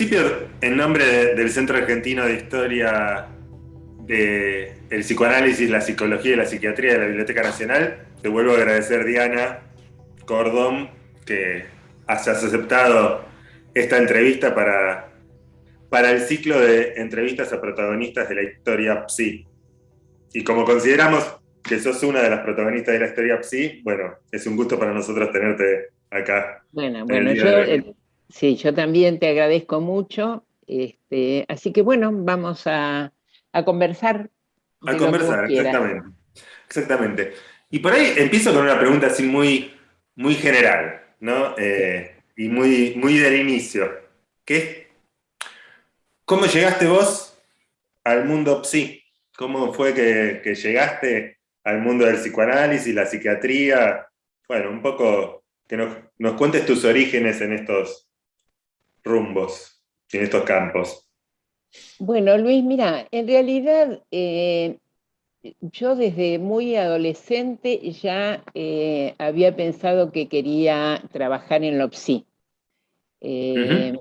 En principio, en nombre del Centro Argentino de Historia del Psicoanálisis, la Psicología y la Psiquiatría de la Biblioteca Nacional, te vuelvo a agradecer, Diana Cordón, que hayas aceptado esta entrevista para, para el ciclo de entrevistas a protagonistas de la historia PSI. Y como consideramos que sos una de las protagonistas de la historia PSI, bueno, es un gusto para nosotros tenerte acá. Bueno, bueno, yo Sí, yo también te agradezco mucho. Este, así que bueno, vamos a, conversar. A conversar, exactamente. Exactamente. Y por ahí empiezo con una pregunta así muy, muy general, ¿no? Eh, y muy, muy del inicio. ¿Qué, ¿Cómo llegaste vos al mundo psi? ¿Cómo fue que, que llegaste al mundo del psicoanálisis, la psiquiatría? Bueno, un poco que nos, nos cuentes tus orígenes en estos, rumbos en estos campos? Bueno, Luis, mira, en realidad eh, yo desde muy adolescente ya eh, había pensado que quería trabajar en lo psi. Eh,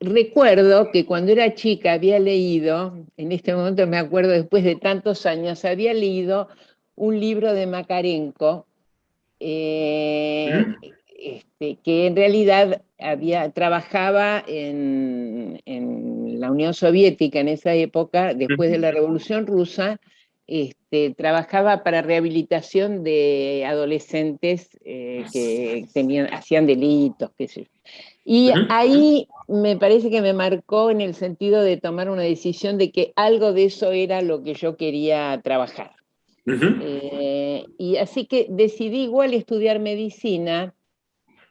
recuerdo que cuando era chica había leído, en este momento me acuerdo después de tantos años, había leído un libro de Makarenko, este, que en realidad había, trabajaba en, la Unión Soviética en esa época, después de la Revolución Rusa, este, trabajaba para rehabilitación de adolescentes eh, que tenían, hacían delitos, qué sé yo. Y ahí me parece que me marcó en el sentido de tomar una decisión de que algo de eso era lo que yo quería trabajar. Eh, y así que decidí igual estudiar medicina,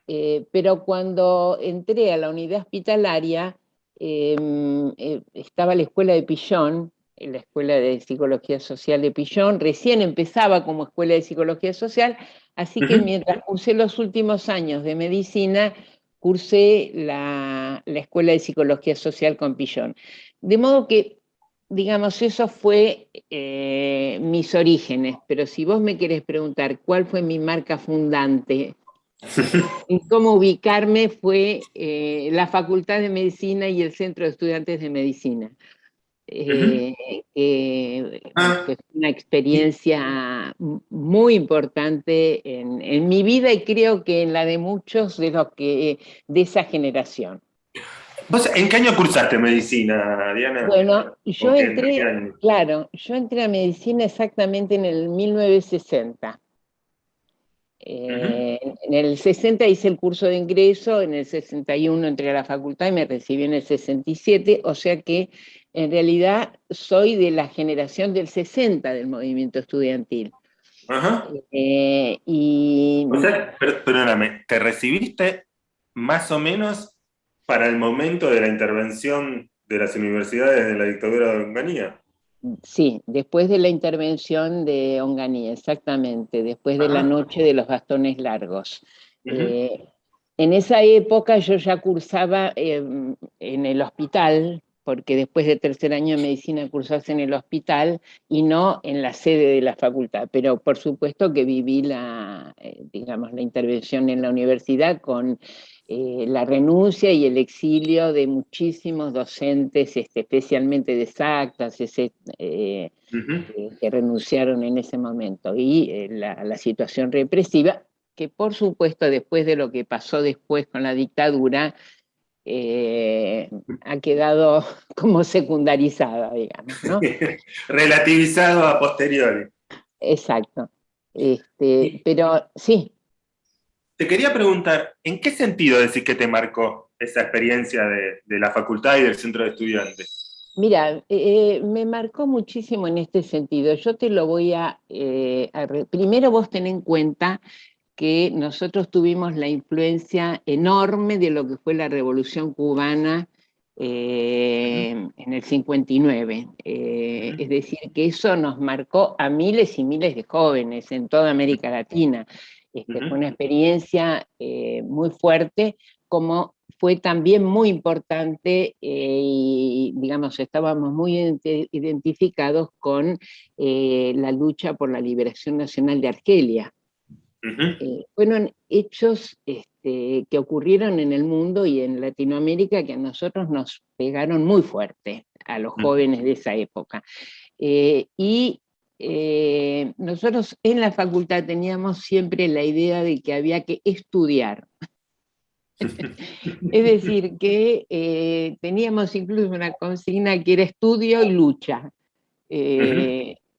eh, pero cuando entré a la unidad hospitalaria, em, eh, estaba la escuela de Pillón, la escuela de psicología social de Pillón, recién empezaba como escuela de psicología social, así que mientras cursé los últimos años de medicina, cursé la, escuela de psicología social con Pillón. De modo que, digamos, eso fue eh, mis orígenes, pero si vos me querés preguntar cuál fue mi marca fundante y cómo ubicarme fue eh, la Facultad de Medicina y el Centro de Estudiantes de Medicina. Eh, ah. fue una experiencia muy importante en, mi vida y creo que en la de muchos de los que de esa generación. en qué año cursaste medicina, Diana? Bueno, yo entré, claro, yo entré a medicina exactamente en el 1960. Eh, en el 60 hice el curso de ingreso, en el 61 entré a la facultad y me recibí en el 67, o sea que en realidad soy de la generación del 60 del movimiento estudiantil. Ajá. Eh, y... O sea, perdóname, ¿te recibiste más o menos para el momento de la intervención de las universidades de la dictadura de Onganía? Sí, después de la intervención de Onganía, exactamente, después de la noche de los bastones largos. Eh, en esa época yo ya cursaba em, en el hospital, porque después de tercer año de medicina cursas en el hospital y no en la sede de la facultad, pero por supuesto que viví la, eh, digamos, la intervención en la universidad con eh, la renuncia y el exilio de muchísimos docentes, este, especialmente de ese, eh, eh, que renunciaron en ese momento, y la, situación represiva, que por supuesto después de lo que pasó después con la dictadura, ha quedado como secundarizada, digamos. ¿no? Relativizado a posteriori. Exacto. Este, pero sí, te quería preguntar, ¿en qué sentido decís que te marcó esa experiencia de, la facultad y del centro de estudiantes? Mira, eh, me marcó muchísimo en este sentido. Yo te lo voy a... Eh, primero vos ten en cuenta que nosotros tuvimos la influencia enorme de lo que fue la Revolución Cubana eh, en el 59. es decir, que eso nos marcó a miles y miles de jóvenes en toda América Latina. Este, fue una experiencia eh, muy fuerte, como fue también muy importante eh, y, digamos, estábamos muy identificados con eh, la lucha por la liberación nacional de Argelia. fueron hechos este, que ocurrieron en el mundo y en Latinoamérica que a nosotros nos pegaron muy fuerte, a los jóvenes de esa época. Eh, y eh, nosotros en la facultad teníamos siempre la idea de que había que estudiar. es decir, que eh, teníamos incluso una consigna que era estudio y lucha.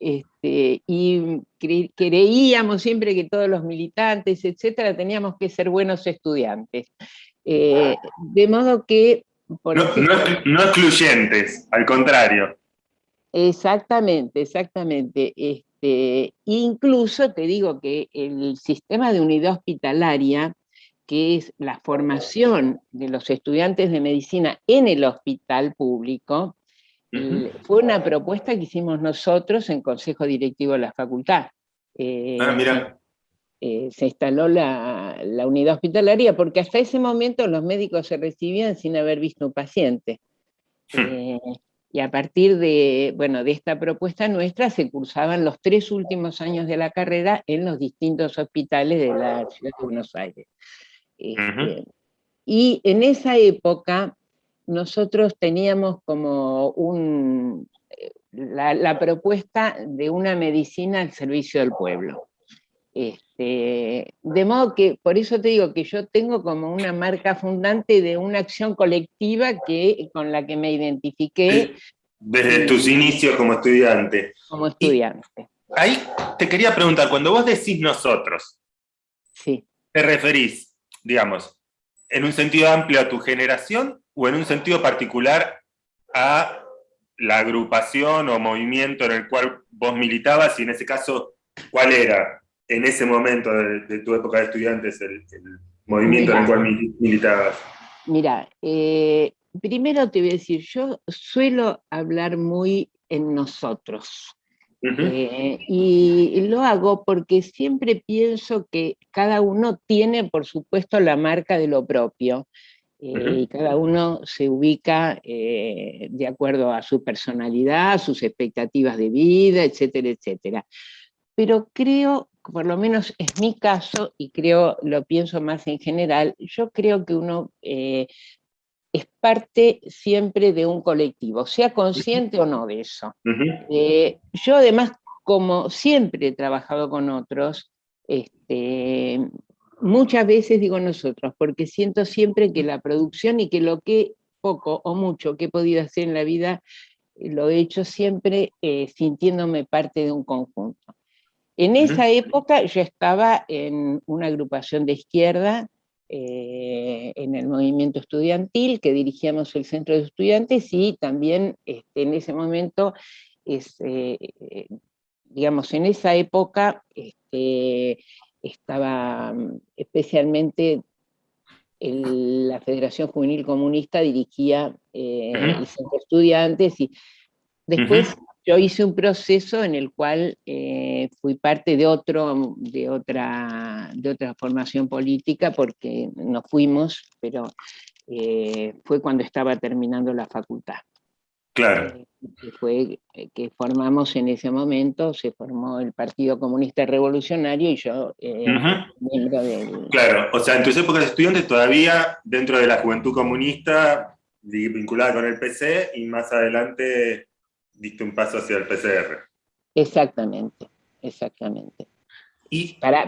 Este, y creíamos siempre que todos los militantes, etcétera, teníamos que ser buenos estudiantes. Eh, de modo que... no, excluyentes, al contrario. Exactamente, exactamente. Este, incluso te digo que el sistema de unidad hospitalaria, que es la formación de los estudiantes de medicina en el hospital público, fue una propuesta que hicimos nosotros en Consejo Directivo de la Facultad. Eh, ah, mira. Eh, se instaló la, unidad hospitalaria porque hasta ese momento los médicos se recibían sin haber visto un paciente. Hmm. Eh, y a partir de, bueno, de esta propuesta nuestra se cursaban los tres últimos años de la carrera en los distintos hospitales de la ciudad de Buenos Aires. Este, y en esa época nosotros teníamos como un, eh, la, propuesta de una medicina al servicio del pueblo. Este, de modo que, por eso te digo que yo tengo como una marca fundante de una acción colectiva que, con la que me identifiqué. Desde tus inicios como estudiante. Como estudiante. ahí te quería preguntar, cuando vos decís nosotros, sí. ¿te referís, digamos, en un sentido amplio a tu generación o en un sentido particular a la agrupación o movimiento en el cual vos militabas y en ese caso, ¿cuál era en ese momento de, tu época de estudiantes el, movimiento en el cual militabas? Mira, eh, primero te voy a decir, yo suelo hablar muy en nosotros. Eh, y lo hago porque siempre pienso que cada uno tiene, por supuesto, la marca de lo propio. Eh, y cada uno se ubica eh, de acuerdo a su personalidad, sus expectativas de vida, etcétera, etcétera. Pero creo, por lo menos es mi caso, y creo, lo pienso más en general, yo creo que uno eh, es parte siempre de un colectivo, sea consciente o no de eso. yo además, como siempre he trabajado con otros, este, muchas veces digo nosotros, porque siento siempre que la producción y que lo que poco o mucho que he podido hacer en la vida, eh, lo he hecho siempre eh, sintiéndome parte de un conjunto. En esa época yo estaba en una agrupación de izquierda, eh, en el movimiento estudiantil, que dirigíamos el centro de estudiantes, y también este, en ese momento, digamos, en esa época, este, estaba mm, especialmente la Federación Juvenil Comunista dirigía eh, el centro de estudiantes y después yo hice un proceso en el cual eh, fui parte de, otro, de, otra, de otra formación política porque nos fuimos, pero eh, fue cuando estaba terminando la facultad. Claro. Eh, que fue eh, que formamos en ese momento, se formó el Partido Comunista Revolucionario y yo eh, miembro del... Claro, o sea, en tus épocas de estudiante todavía dentro de la juventud comunista vinculada con el PC y más adelante diste un paso hacia el PCR. Exactamente, exactamente. Y, para,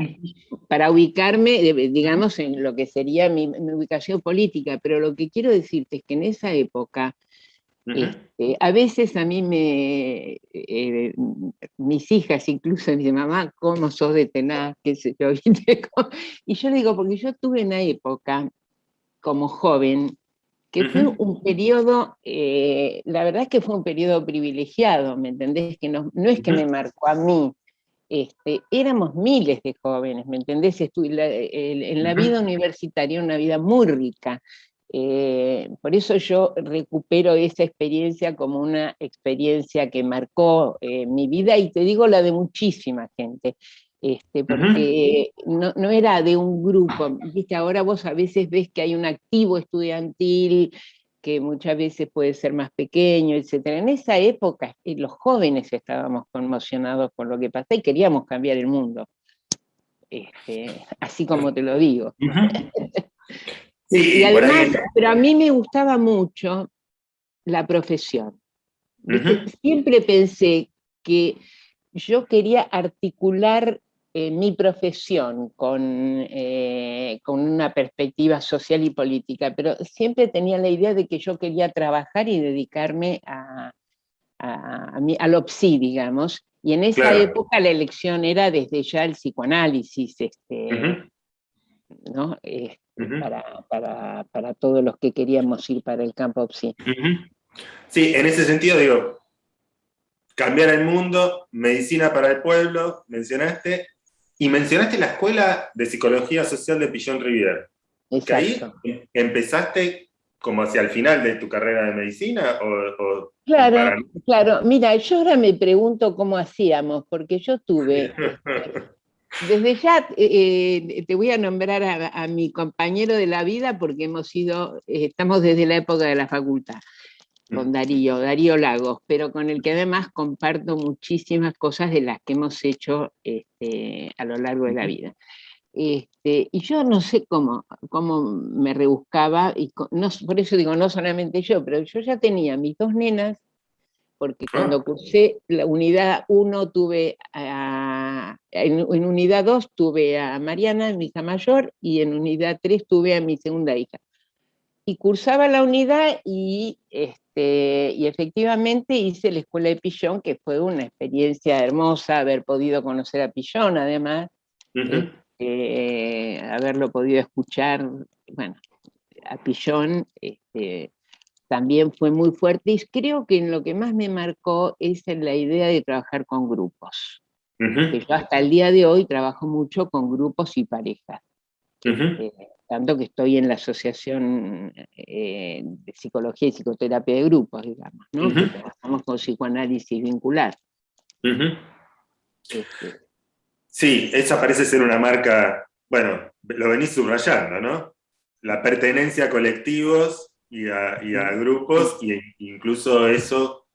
para ubicarme, digamos, en lo que sería mi ubicación política, pero lo que quiero decirte es que en esa época este, a veces a mí me, eh, mis hijas incluso me dicen, mamá, ¿cómo sos de tenaz? ¿Qué yo? y yo digo, porque yo tuve una época como joven que fue un periodo, eh, la verdad es que fue un periodo privilegiado, ¿me entendés? Que no, no es que me marcó a mí, este, éramos miles de jóvenes, ¿me entendés? en la vida universitaria una vida muy rica, eh, por eso yo recupero esa experiencia como una experiencia que marcó eh, mi vida y te digo la de muchísima gente. Este, porque no, no, era de un grupo, ¿viste? ahora vos a veces ves que hay un activo estudiantil que muchas veces puede ser más pequeño, etc. En esa época eh, los jóvenes estábamos conmocionados por lo que pasó y queríamos cambiar el mundo, este, así como te lo digo. y además, pero a mí me gustaba mucho la profesión. Siempre pensé que yo quería articular eh, mi profesión con, eh, con una perspectiva social y política, pero siempre tenía la idea de que yo quería trabajar y dedicarme a, a, al PSI, digamos, y en esa época la elección era desde ya el psicoanálisis, este, ¿no? Este, para, para, todos los que queríamos ir para el campo PSI. Sí, en ese sentido digo, cambiar el mundo, medicina para el pueblo, mencionaste, y mencionaste la Escuela de Psicología Social de Pillón Rivier. Que ahí empezaste como hacia el final de tu carrera de medicina? O, claro, claro. Mira, yo ahora me pregunto cómo hacíamos, porque yo tuve... Desde ya eh, te voy a nombrar a, mi compañero de la vida porque hemos sido, eh, estamos desde la época de la facultad con. Darío, Darío Lagos, pero con el que además comparto muchísimas cosas de las que hemos hecho este, a lo largo de la vida. Este, y yo no sé cómo, cómo me rebuscaba, y no, por eso digo, no solamente yo, pero yo ya tenía mis dos nenas, porque ah. cuando cursé la unidad 1 tuve a, en, unidad 2 tuve a Mariana, mi hija mayor, y en unidad 3 tuve a mi segunda hija. Y cursaba la unidad y, este, y efectivamente hice la escuela de Pillón, que fue una experiencia hermosa haber podido conocer a Pillón, además. Eh, haberlo podido escuchar, bueno, a Pillón este, también fue muy fuerte y creo que en lo que más me marcó es en la idea de trabajar con grupos. yo hasta el día de hoy trabajo mucho con grupos y parejas. Este, tanto que estoy en la Asociación eh, de Psicología y Psicoterapia de Grupos, digamos, ¿no? trabajamos con psicoanálisis vincular. Este, Sí, esa parece ser una marca, bueno, lo venís subrayando, ¿no? La pertenencia a colectivos y a, grupos, e incluso eso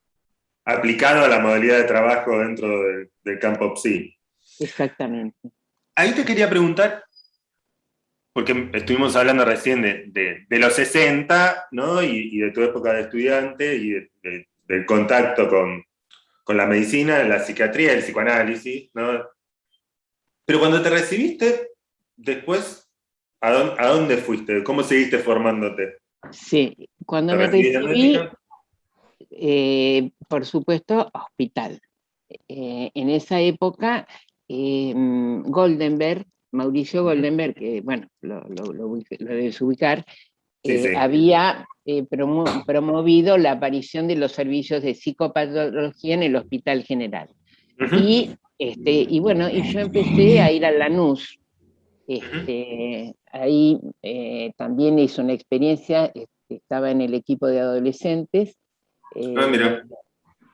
aplicado a la modalidad de trabajo dentro del, campo PSI. Exactamente. Ahí te quería preguntar, porque estuvimos hablando recién de, los 60, ¿no? Y, de tu época de estudiante y del contacto con, con, la medicina, la psiquiatría, el psicoanálisis, ¿no? Pero cuando te recibiste, después, ¿a dónde, fuiste? ¿Cómo seguiste formándote? Sí, cuando me recibí, eh, por supuesto, hospital. Eh, en esa época, em, Goldenberg, Mauricio Goldenberg, que bueno, lo, debes ubicar, eh, había promovido la aparición de los servicios de psicopatología en el Hospital General. Y este, y bueno, y yo empecé a ir a Lanús. Este, ahí eh, también hice una experiencia, este, estaba en el equipo de adolescentes. ah, mira. Eh,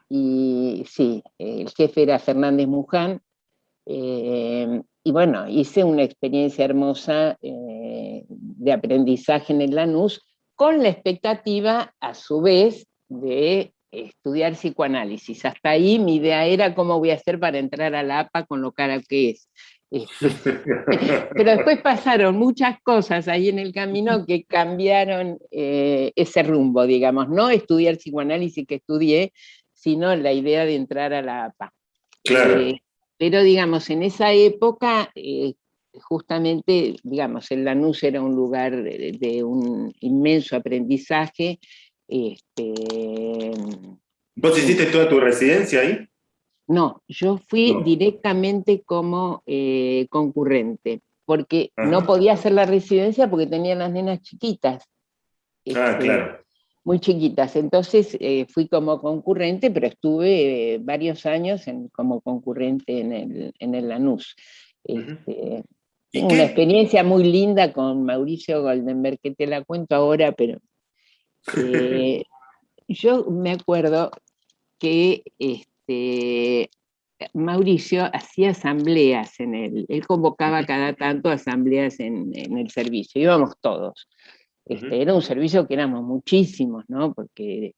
y sí, el jefe era Fernández Muján. Eh, y bueno, hice una experiencia hermosa de aprendizaje en el Lanús, con la expectativa, a su vez, de estudiar psicoanálisis. Hasta ahí mi idea era cómo voy a hacer para entrar a la APA con lo cara que es. Este, pero después pasaron muchas cosas ahí en el camino que cambiaron eh, ese rumbo, digamos, no estudiar psicoanálisis que estudié, sino la idea de entrar a la APA. Claro. Eh, pero digamos, en esa época, eh, justamente, digamos, el Lanús era un lugar de un inmenso aprendizaje, este, ¿Vos hiciste toda tu residencia ahí? No, yo fui directamente como eh, concurrente, porque no podía hacer la residencia porque tenía las nenas chiquitas. ah, este, claro. Muy chiquitas, entonces eh, fui como concurrente, pero estuve eh, varios años como concurrente en el, en el Lanús. Este, una experiencia muy linda con Mauricio Goldenberg, que te la cuento ahora, pero eh, yo me acuerdo que este, Mauricio hacía asambleas en el, él convocaba cada tanto asambleas en, el servicio, íbamos todos. Este, era un servicio que éramos muchísimos, ¿no? Porque,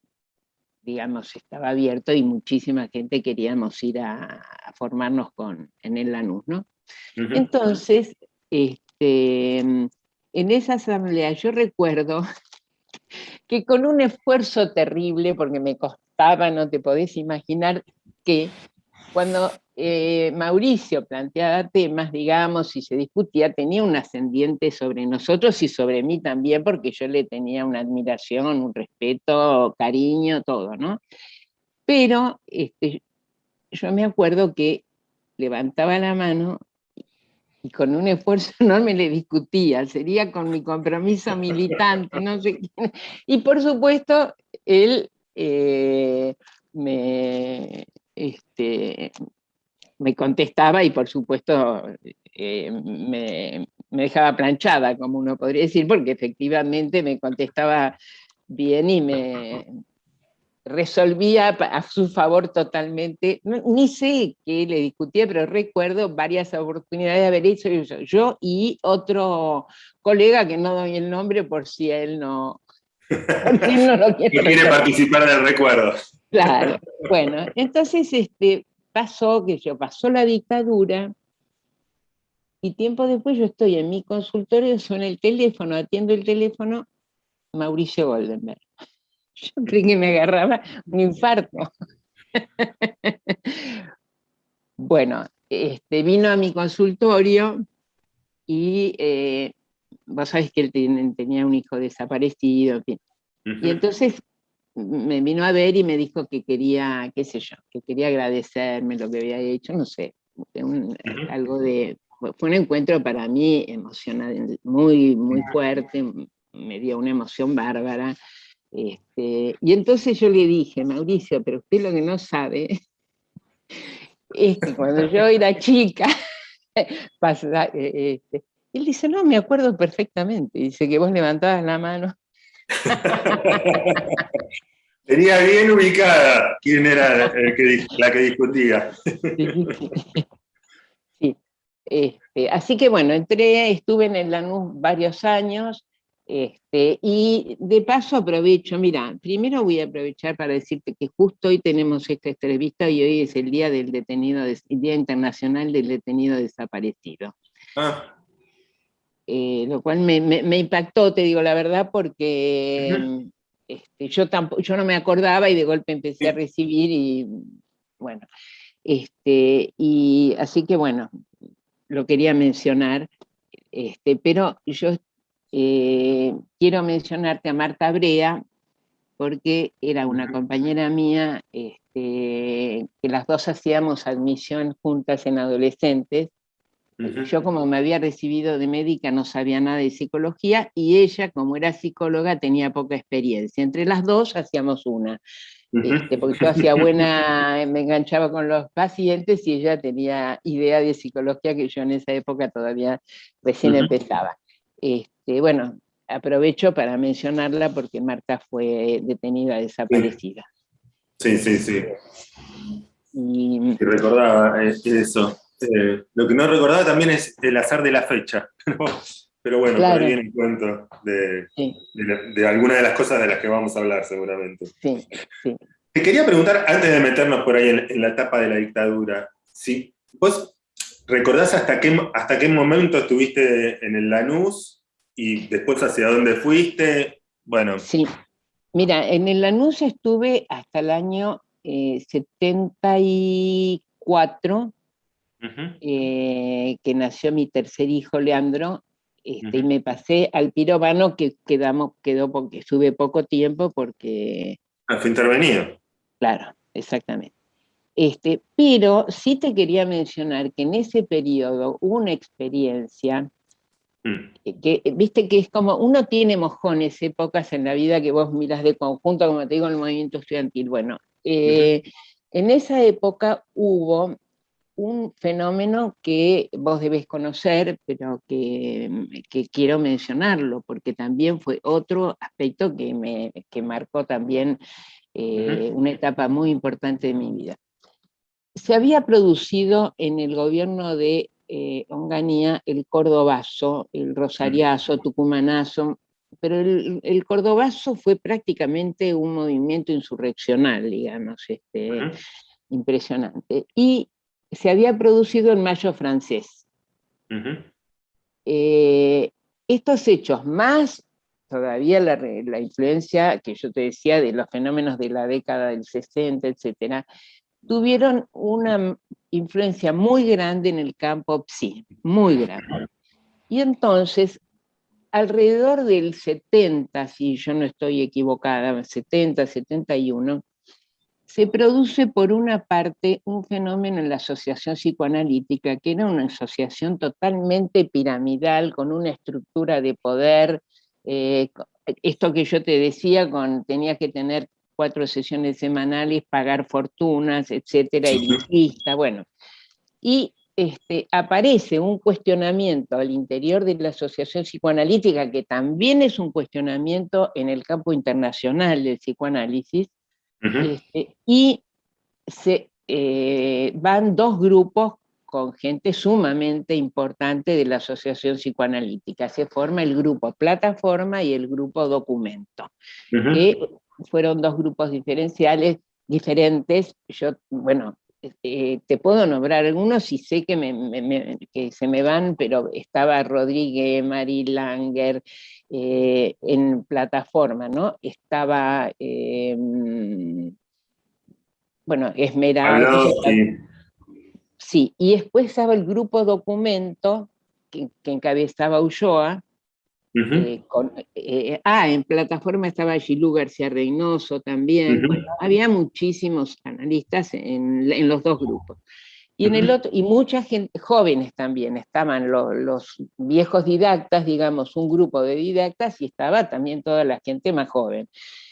digamos, estaba abierto y muchísima gente queríamos ir a, formarnos con, en el Lanús, ¿no? Entonces, este, en esa asamblea yo recuerdo que con un esfuerzo terrible, porque me costaba, no te podés imaginar, que cuando eh, Mauricio planteaba temas, digamos, y se discutía, tenía un ascendiente sobre nosotros y sobre mí también, porque yo le tenía una admiración, un respeto, cariño, todo, ¿no? Pero este, yo me acuerdo que levantaba la mano y con un esfuerzo enorme le discutía, sería con mi compromiso militante, no sé qué. Y por supuesto, él eh, me, este, me contestaba y por supuesto eh, me, me, dejaba planchada, como uno podría decir, porque efectivamente me contestaba bien y me, resolvía a su favor totalmente, ni sé qué le discutía, pero recuerdo varias oportunidades de haber hecho eso, yo y otro colega que no doy el nombre por si él no, no lo quiere, participar del recuerdo. Claro, bueno, entonces este, pasó que yo, pasó la dictadura, y tiempo después yo estoy en mi consultorio, suena el teléfono, atiendo el teléfono, Mauricio Goldenberg. Yo creí que me agarraba un infarto. bueno, este, vino a mi consultorio y eh, vos sabés que él tenía un hijo desaparecido, y entonces me vino a ver y me dijo que quería, qué sé yo, que quería agradecerme lo que había hecho, no sé, algo de, fue un encuentro para mí emocionante, muy, muy fuerte, me dio una emoción bárbara, este, y entonces yo le dije, Mauricio, pero usted lo que no sabe es que cuando yo era chica, pasa, eh, este, él dice, no, me acuerdo perfectamente, dice que vos levantabas la mano. Tenía bien ubicada quién era la que discutía. Sí, este, así que bueno, entré, estuve en el Lanús varios años, este, y de paso aprovecho, mira, primero voy a aprovechar para decirte que justo hoy tenemos esta entrevista y hoy es el Día del Detenido, Día Internacional del Detenido Desaparecido. Ah. Eh, lo cual me, impactó, te digo la verdad, porque este, yo, tampoco, yo no me acordaba y de golpe empecé a recibir y bueno, este, y así que bueno, lo quería mencionar, este, pero yo eh, quiero mencionarte a Marta Brea, porque era una compañera mía, este, que las dos hacíamos admisión juntas en adolescentes. Yo como me había recibido de médica no sabía nada de psicología y ella como era psicóloga tenía poca experiencia. Entre las dos hacíamos una. Este, porque yo hacía buena, me enganchaba con los pacientes y ella tenía idea de psicología que yo en esa época todavía recién empezaba. Este, bueno, aprovecho para mencionarla porque Marta fue detenida, desaparecida. Sí, sí, sí. Y, recordaba eh, eso. Eh, lo que no recordaba también es el azar de la fecha. Pero bueno, por ahí viene cuento de, de, algunas de las cosas de las que vamos a hablar seguramente. Sí, sí. Te quería preguntar, antes de meternos por ahí en, la etapa de la dictadura, si vos recordás hasta qué, hasta qué momento estuviste en el Lanús y después hacia dónde fuiste, bueno. Sí, mira, en el Lanús estuve hasta el año 74, eh, eh, que nació mi tercer hijo, Leandro, este, y me pasé al pirobano que quedamos, quedó porque estuve poco tiempo porque... Ah, fue intervenido. Claro, exactamente. Este, pero sí te quería mencionar que en ese periodo hubo una experiencia Mm. Que, viste que es como, uno tiene mojones, épocas en la vida que vos miras de conjunto, como te digo, en el movimiento estudiantil. Bueno, eh, en esa época hubo un fenómeno que vos debés conocer, pero que, quiero mencionarlo, porque también fue otro aspecto que, me, marcó también eh, una etapa muy importante de mi vida. Se había producido en el gobierno de eh, Onganía el cordobazo, el rosariazo, tucumanazo, pero el, cordobazo fue prácticamente un movimiento insurreccional, digamos, este, impresionante. Y se había producido en mayo francés. Eh, estos hechos, más todavía la, influencia que yo te decía de los fenómenos de la década del 60, etcétera, tuvieron una influencia muy grande en el campo psi, muy grande. Y entonces, alrededor del 70, si yo no estoy equivocada, 70, 71, se produce por una parte un fenómeno en la asociación psicoanalítica, que era una asociación totalmente piramidal, con una estructura de poder, eh, esto que yo te decía, con, tenía que tener cuatro sesiones semanales, pagar fortunas, etcétera, elitista, bueno. Y este, aparece un cuestionamiento al interior de la asociación psicoanalítica, que también es un cuestionamiento en el campo internacional del psicoanálisis, este, y se, eh, van dos grupos con gente sumamente importante de la asociación psicoanalítica. Se forma el grupo plataforma y el grupo documento, fueron dos grupos diferenciales, diferentes. Yo, bueno, eh, te puedo nombrar algunos y sé que, que, se me van, pero estaba Rodríguez, Mari Langer, eh, en plataforma, ¿no? Estaba, em, bueno, Esmeralda. Sí, y después estaba el grupo documento que, que encabezaba Ulloa, eh, eh, ah, en plataforma estaba Gilú García Reynoso también. había muchísimos analistas en, los dos grupos. Y, en el otro, y mucha gente, jóvenes también, estaban los viejos didactas, digamos, un grupo de didactas, y estaba también toda la gente más joven.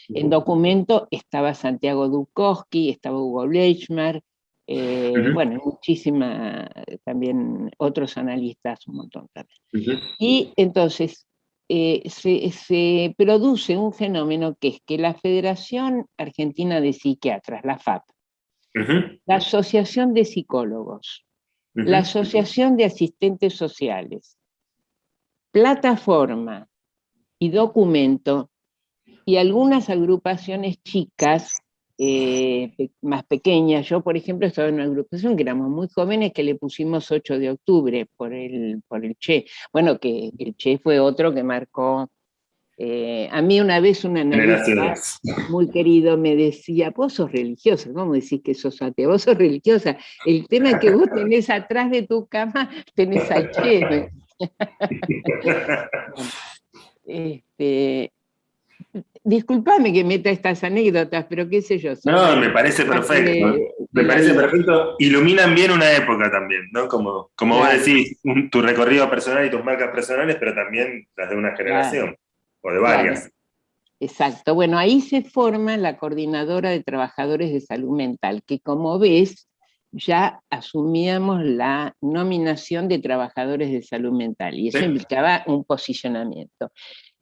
En documento estaba Santiago Dukowski, estaba Hugo Bleichmar, eh, bueno, muchísima, también otros analistas, un montón también. Y entonces, eh, se, produce un fenómeno que es que la Federación Argentina de Psiquiatras, la FAP, la Asociación de Psicólogos, la Asociación de Asistentes Sociales, Plataforma y Documento, y algunas agrupaciones chicas eh, más pequeñas. Yo, por ejemplo, estaba en una agrupación que éramos muy jóvenes que le pusimos 8 de octubre por el, por el Che. Bueno, que el Che fue otro que marcó... Eh, a mí una vez una analista muy querido me decía, vos sos religiosa, ¿cómo decís que sos atea? Vos sos religiosa, el tema que vos tenés atrás de tu cama, tenés al Che. este, disculpame que meta estas anécdotas, pero qué sé yo. No, me parece perfecto. me parece perfecto. Iluminan bien una época también, ¿no? Como, como vos decís, tu recorrido personal y tus marcas personales, pero también las de una generación, o de varias. Exacto. Bueno, ahí se forma la coordinadora de trabajadores de salud mental, que como ves, ya asumíamos la nominación de trabajadores de salud mental, y eso implicaba un posicionamiento.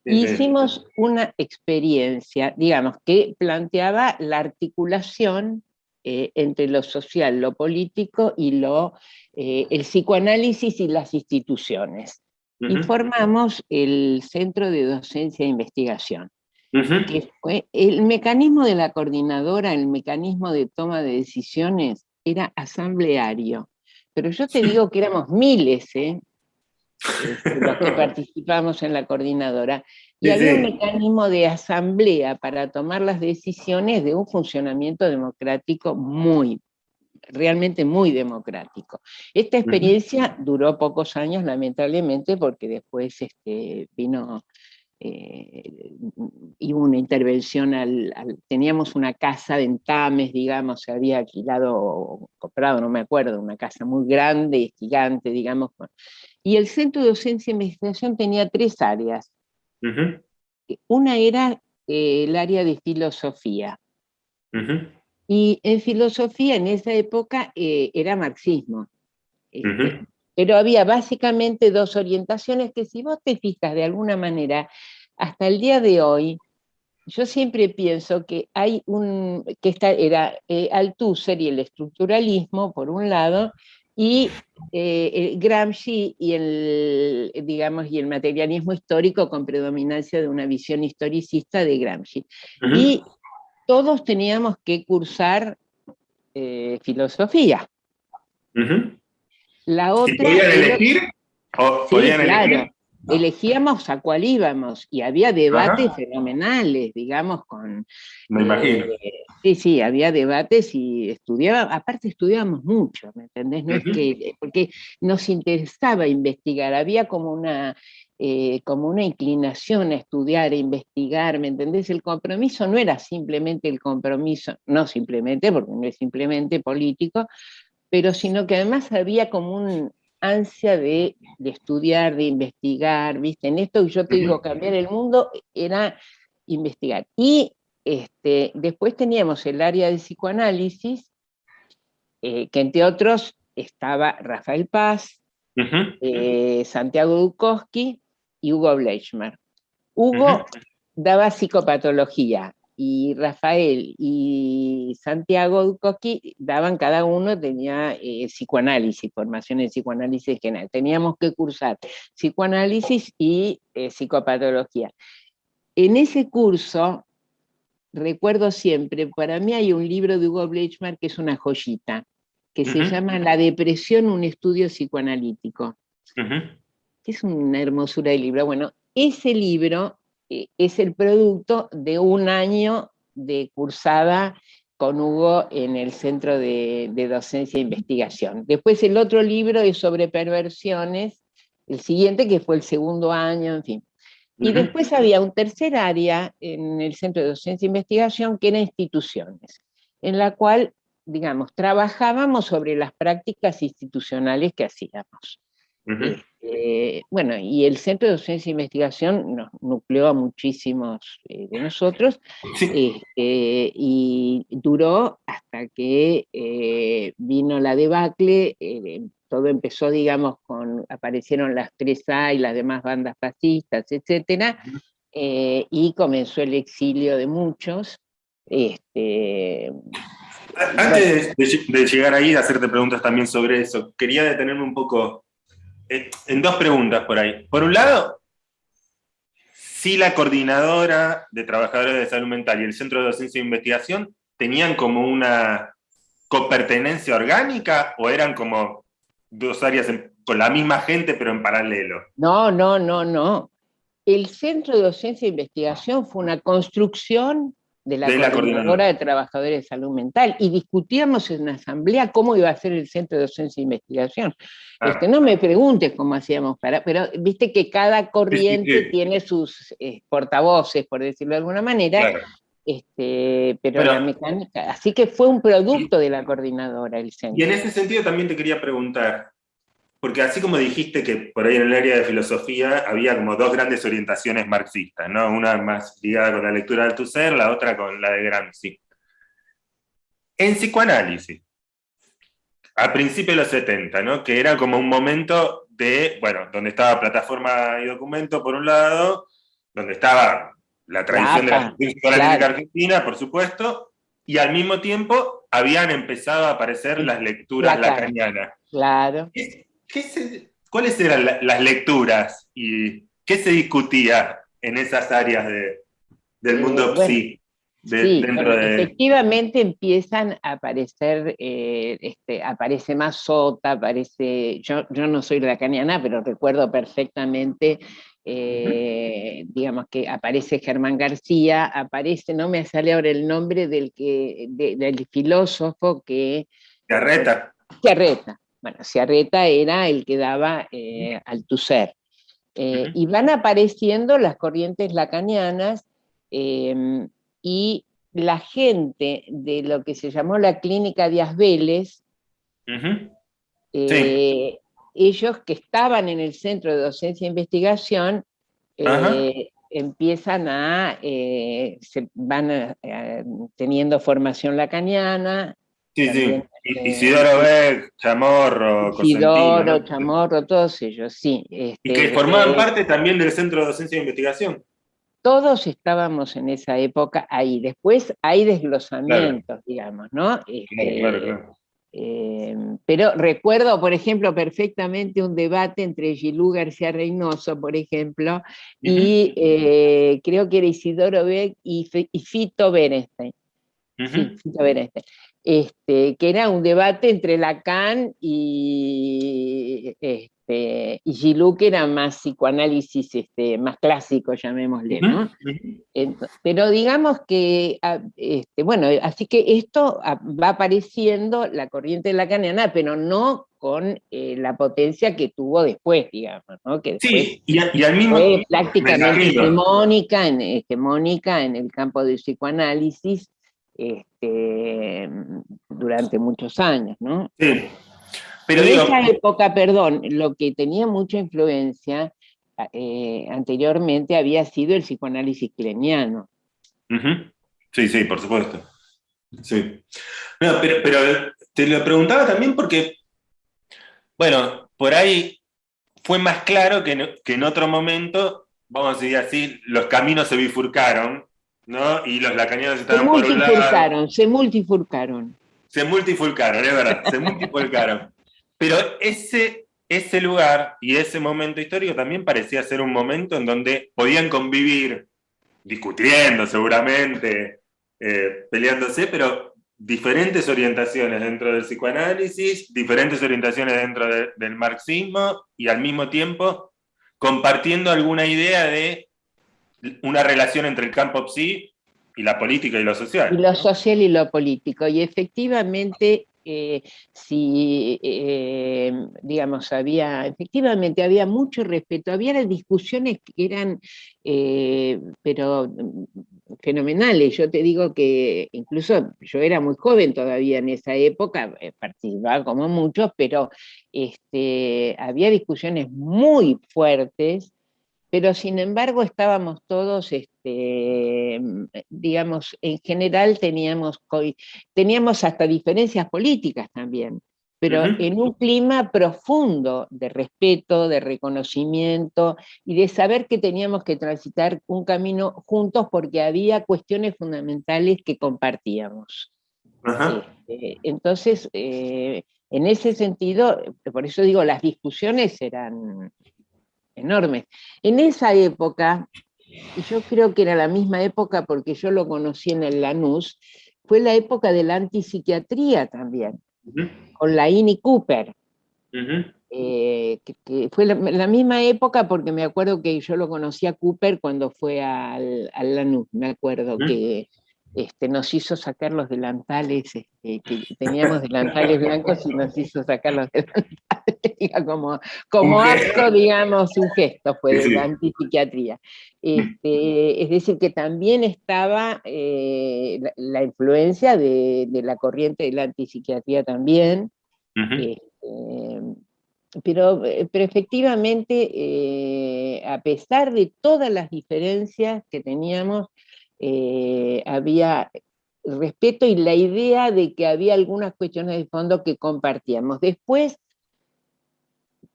Hicimos una experiencia, digamos, que planteaba la articulación eh, entre lo social, lo político y lo, eh, el psicoanálisis y las instituciones. Y formamos el Centro de Docencia e Investigación. el mecanismo de la coordinadora, el mecanismo de toma de decisiones, era asambleario. Pero yo te digo que éramos miles, ¿eh? Este, los que participamos en la coordinadora, y había un mecanismo de asamblea para tomar las decisiones de un funcionamiento democrático muy, realmente muy democrático. Esta experiencia duró pocos años, lamentablemente, porque después este, vino eh, y hubo una intervención, al, teníamos una casa de entames, digamos, se había alquilado, comprado, no me acuerdo, una casa muy grande y gigante, digamos, y el Centro de Docencia e Investigación tenía tres áreas. Una era eh, el área de filosofía. Y en filosofía en esa época eh, era marxismo. Este, pero había básicamente dos orientaciones que si vos te fijas de alguna manera, hasta el día de hoy, yo siempre pienso que hay un, que esta era eh, Althusser y el estructuralismo, por un lado, y eh, Gramsci y el, digamos, y el materialismo histórico con predominancia de una visión historicista de Gramsci. Y todos teníamos que cursar eh, filosofía. La otra... ¿Podían elegir? ¿O podían claro, elegíamos a cuál íbamos, y había debates fenomenales, digamos, con... Me imagino. Eh, sí, sí, había debates y estudiábamos, aparte estudiábamos mucho, ¿me entendés? No es que, porque nos interesaba investigar, había como una, eh, como una inclinación a estudiar, a investigar, ¿me entendés? El compromiso no era simplemente el compromiso, no simplemente, porque no es simplemente político, pero sino que además había como un ansia de, estudiar, de investigar, ¿viste? En esto yo te digo, cambiar el mundo era investigar. Y este, después teníamos el área de psicoanálisis, eh, que entre otros estaba Rafael Paz, eh, Santiago Dukowski y Hugo Bleichmer. Hugo daba psicopatología, y Rafael y Santiago Ducoqui daban cada uno, tenía eh, psicoanálisis, formación en psicoanálisis general. Teníamos que cursar psicoanálisis y eh, psicopatología. En ese curso, recuerdo siempre, para mí hay un libro de Hugo Bleichmar que es una joyita, que se llama La depresión, un estudio psicoanalítico. Es una hermosura de libro. Bueno, ese libro eh, es el producto de un año de cursada con Hugo en el Centro de, Docencia e Investigación. Después el otro libro es sobre perversiones, el siguiente que fue el segundo año, en fin. Y después había un tercer área en el Centro de Docencia e Investigación que era instituciones, en la cual, digamos, trabajábamos sobre las prácticas institucionales que hacíamos. Este, bueno, y el Centro de Docencia e Investigación nos nucleó a muchísimos eh, de nosotros este, y duró hasta que eh, vino la debacle, eh, todo empezó, digamos, con, aparecieron las 3A y las demás bandas fascistas, etcétera, y comenzó el exilio de muchos. Este, Antes de, de llegar ahí, hacerte preguntas también sobre eso, quería detenerme un poco eh, en dos preguntas por ahí. Por un lado, si la coordinadora de trabajadores de salud mental y el Centro de Docencia e Investigación tenían como una copertenencia orgánica o eran como dos áreas con la misma gente pero en paralelo? No, no, no, no. El Centro de Docencia e Investigación fue una construcción de la, coordinadora, de trabajadores de salud mental y discutíamos en la asamblea cómo iba a ser el centro de docencia e investigación. Ah. Este, no me preguntes cómo hacíamos para, pero viste que cada corriente tiene sus eh, portavoces, por decirlo de alguna manera, este, pero, la mecánica, así que fue un producto de la coordinadora el centro. Y en ese sentido también te quería preguntar, porque así como dijiste que por ahí en el área de filosofía había como dos grandes orientaciones marxistas, ¿no? Una más ligada con la lectura de Althusser, la otra con la de Gramsci. En psicoanálisis, a principios de los 70, ¿no? Que era como un momento de, bueno, donde estaba plataforma y documento por un lado, donde estaba la tradición de la psicoanalítica argentina, por supuesto, y al mismo tiempo habían empezado a aparecer las lecturas lacanianas. Claro. ¿Cuáles eran las lecturas y qué se discutía en esas áreas del eh, mundo psi? efectivamente empiezan a aparecer, eh, este, aparece más Sota, aparece, yo, yo no soy lacaniana, pero recuerdo perfectamente, eh, digamos que aparece Germán García, aparece, no me sale ahora el nombre del, que, del filósofo que... Carreta. Carreta, bueno, Ciarreta era el que daba eh, al Tusser. Eh, y van apareciendo las corrientes lacanianas em, y la gente de lo que se llamó la clínica Díaz Vélez, eh, ellos que estaban en el Centro de Docencia e Investigación, empiezan a, se van teniendo formación lacaniana, Sí, sí. Isidoro Beck, Chamorro, Isidoro, Chamorro, todos ellos, sí. y que este, formaban eh, parte también del Centro de Docencia e Investigación. Todos estábamos en esa época ahí. Después hay desglosamientos, digamos, ¿no? Este, claro, claro, eh, pero recuerdo, por ejemplo, perfectamente un debate entre Gilú García Reynoso, por ejemplo, y eh, creo que era Isidoro Beck y, Fito Berenstein. Sí, Fito Berenstein este, que era un debate entre Lacan y, este, y Gilou, que era más psicoanálisis este, más clásico, llamémosle, ¿no? Pero digamos que, ah, este, bueno, así que esto ah, va apareciendo, la corriente lacaniana, pero no con eh, la potencia que tuvo después, digamos, ¿no? Que sí, y, al mismo fue prácticamente hegemónica en, hegemónica en el campo del psicoanálisis este, durante muchos años, ¿no? Sí. Pero en esa época, perdón, lo que tenía mucha influencia eh, anteriormente había sido el psicoanálisis cleniano. Sí, sí, por supuesto. Sí. pero, te lo preguntaba también porque, bueno, por ahí fue más claro que en, otro momento, vamos a decir así, los caminos se bifurcaron, ¿no? Y los lacanianos estaban por un lado. Se multifurcaron. Se multifurcaron, es verdad, se multifurcaron. Pero ese, ese lugar y ese momento histórico también parecía ser un momento en donde podían convivir, discutiendo seguramente, eh, peleándose, pero diferentes orientaciones dentro del psicoanálisis, diferentes orientaciones dentro del marxismo y al mismo tiempo compartiendo alguna idea de una relación entre el campo psi y la política y lo social. Y lo social y lo político. Y efectivamente eh, si, eh, digamos, había, efectivamente había mucho respeto, había discusiones que eran, eh, pero mm, fenomenales. Yo te digo que incluso yo era muy joven todavía en esa época, participaba como muchos, pero este, había discusiones muy fuertes pero sin embargo estábamos todos, este, digamos, en general teníamos, teníamos hasta diferencias políticas también, pero en un clima profundo de respeto, de reconocimiento y de saber que teníamos que transitar un camino juntos porque había cuestiones fundamentales que compartíamos. Este, entonces, eh, en ese sentido, por eso digo, las discusiones eran, enormes. En esa época, y yo creo que era la misma época porque yo lo conocí en el Lanús, fue la época de la antipsiquiatría también, con la Ini Cooper. Eh, que, fue la, misma época porque me acuerdo que yo lo conocí a Cooper cuando fue al, al Lanús, me acuerdo que este, nos hizo sacar los delantales, este, que teníamos delantales blancos y nos hizo sacar los delantales, como, como acto, digamos, un gesto fue de la antipsiquiatría. Este, es decir, que también estaba eh, la, influencia de, la corriente de la antipsiquiatría también, pero, pero efectivamente, eh, a pesar de todas las diferencias que teníamos, eh, había respeto y la idea de que había algunas cuestiones de fondo que compartíamos. Después,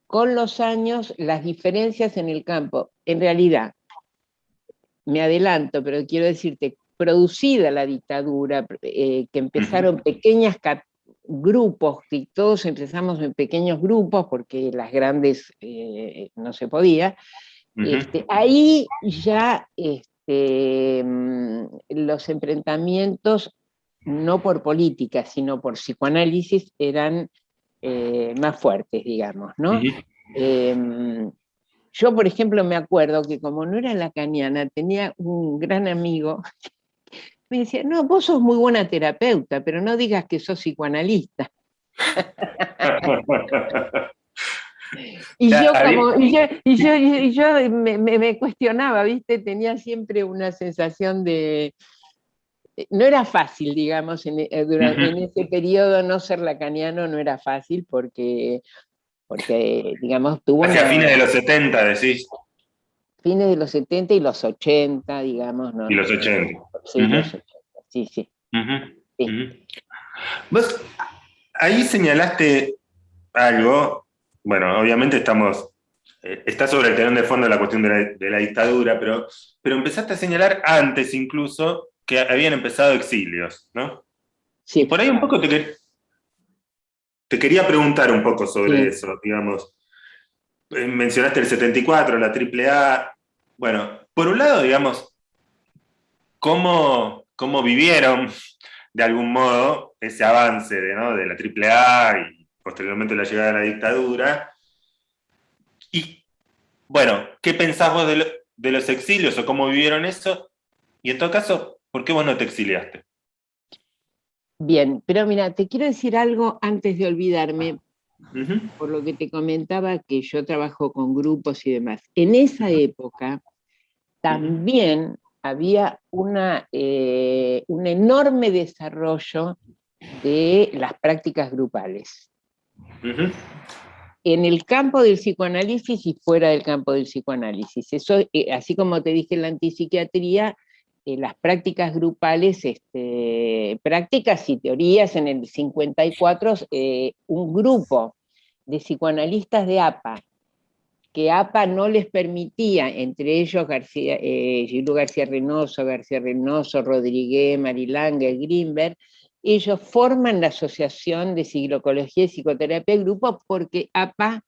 con los años, las diferencias en el campo, en realidad, me adelanto, pero quiero decirte, producida la dictadura, eh, que empezaron pequeños grupos, que todos empezamos en pequeños grupos, porque las grandes eh, no se podía, este, ahí ya este, Em, los enfrentamientos, no por política, sino por psicoanálisis, eran eh, más fuertes, digamos, ¿no? Em, yo, por ejemplo, me acuerdo que como no era lacaniana, tenía un gran amigo me decía, no, vos sos muy buena terapeuta, pero no digas que sos psicoanalista. Y yo, como, y yo, me, cuestionaba, ¿viste? Tenía siempre una sensación de... No era fácil, digamos, en, eh, durante, en ese periodo no ser lacaniano no era fácil porque, porque digamos, tuvo... Hacia fines de los 70, decís. Fines de los 70 y los 80, digamos. ¿no? Y los 80. Sí, los 80, sí, sí. Vos ahí señalaste algo bueno, obviamente estamos, eh, está sobre el telón de fondo la cuestión de la, dictadura, pero, pero empezaste a señalar antes incluso que habían empezado exilios, ¿no? Sí. Por ahí un poco te, te quería preguntar un poco sobre eso, digamos. Eh, mencionaste el 74, la AAA. Bueno, por un lado, digamos, cómo, cómo vivieron de algún modo ese avance de, de la AAA y posteriormente la llegada de la dictadura. Y bueno, ¿qué pensás vos de, los exilios o cómo vivieron eso? Y en todo caso, ¿por qué vos no te exiliaste? Bien, pero mira, te quiero decir algo antes de olvidarme, por lo que te comentaba que yo trabajo con grupos y demás. En esa época también había una, eh, un enorme desarrollo de las prácticas grupales. En el campo del psicoanálisis y fuera del campo del psicoanálisis. Eso, eh, así como te dije en la antipsiquiatría, eh, las prácticas grupales, este, prácticas y teorías en el 54, un grupo de psicoanalistas de APA que APA no les permitía, entre ellos García, eh, García Reynoso, García Reynoso, Rodríguez, Marilanga, Greenberg, ellos forman la Asociación de Psicología y Psicoterapia Grupo porque APA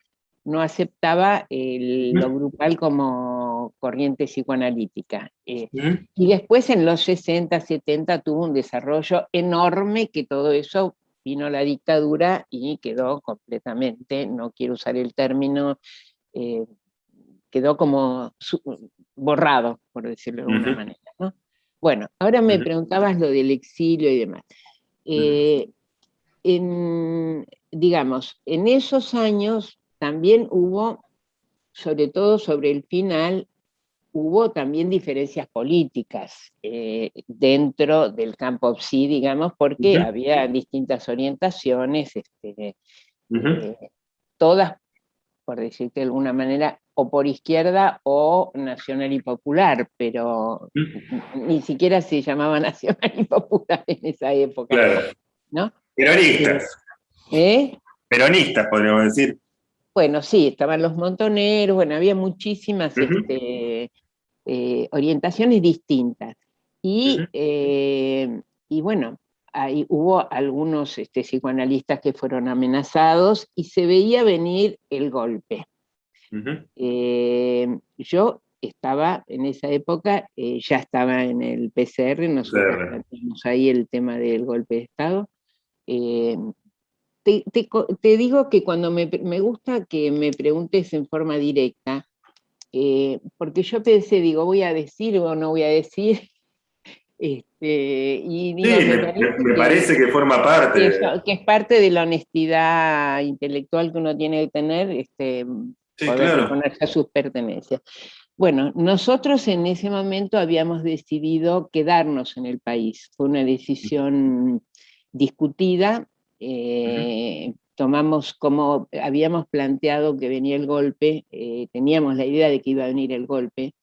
no aceptaba lo grupal como corriente psicoanalítica. Eh, y después en los 60, 70 tuvo un desarrollo enorme que todo eso vino la dictadura y quedó completamente, no quiero usar el término eh, quedó como borrado, por decirlo de alguna manera. Bueno, ahora me preguntabas lo del exilio y demás. Eh, digamos, en esos años también hubo, sobre todo sobre el final, hubo también diferencias políticas eh, dentro del campo PSI, digamos, porque había distintas orientaciones, este, todas por decirte de alguna manera, o por izquierda o nacional y popular, pero ni siquiera se llamaba nacional y popular en esa época. ¿no? Peronistas. ¿Eh? Peronistas, podríamos decir. Bueno, sí, estaban los montoneros, bueno, había muchísimas este, eh, orientaciones distintas. Y, eh, y bueno, hubo algunos este, psicoanalistas que fueron amenazados y se veía venir el golpe. Eh, yo estaba en esa época, eh, ya estaba en el PCR, nosotros tenemos ahí el tema del golpe de Estado. Eh, te, digo que cuando me, me, gusta que me preguntes en forma directa, porque yo pensé, digo, voy a decir o no voy a decir, este, y me, parece, que, forma parte. Que, es parte de la honestidad intelectual que uno tiene que tener, este, poder ponerse a sus pertenencias. Bueno, nosotros en ese momento habíamos decidido quedarnos en el país. Fue una decisión discutida. Eh, tomamos como habíamos planteado que venía el golpe, eh, teníamos la idea de que iba a venir el golpe,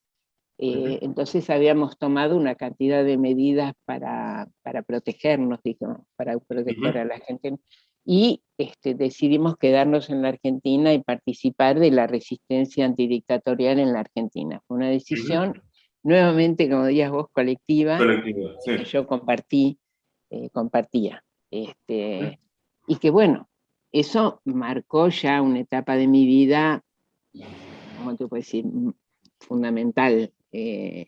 eh, entonces habíamos tomado una cantidad de medidas para, para protegernos, digamos, para proteger a la gente. Y este, decidimos quedarnos en la Argentina y participar de la resistencia antidictatorial en la Argentina. Fue una decisión, nuevamente, como dirías vos, colectiva, que yo compartí, eh, compartía. Este, y que bueno, eso marcó ya una etapa de mi vida, ¿cómo te puedo decir? fundamental eh,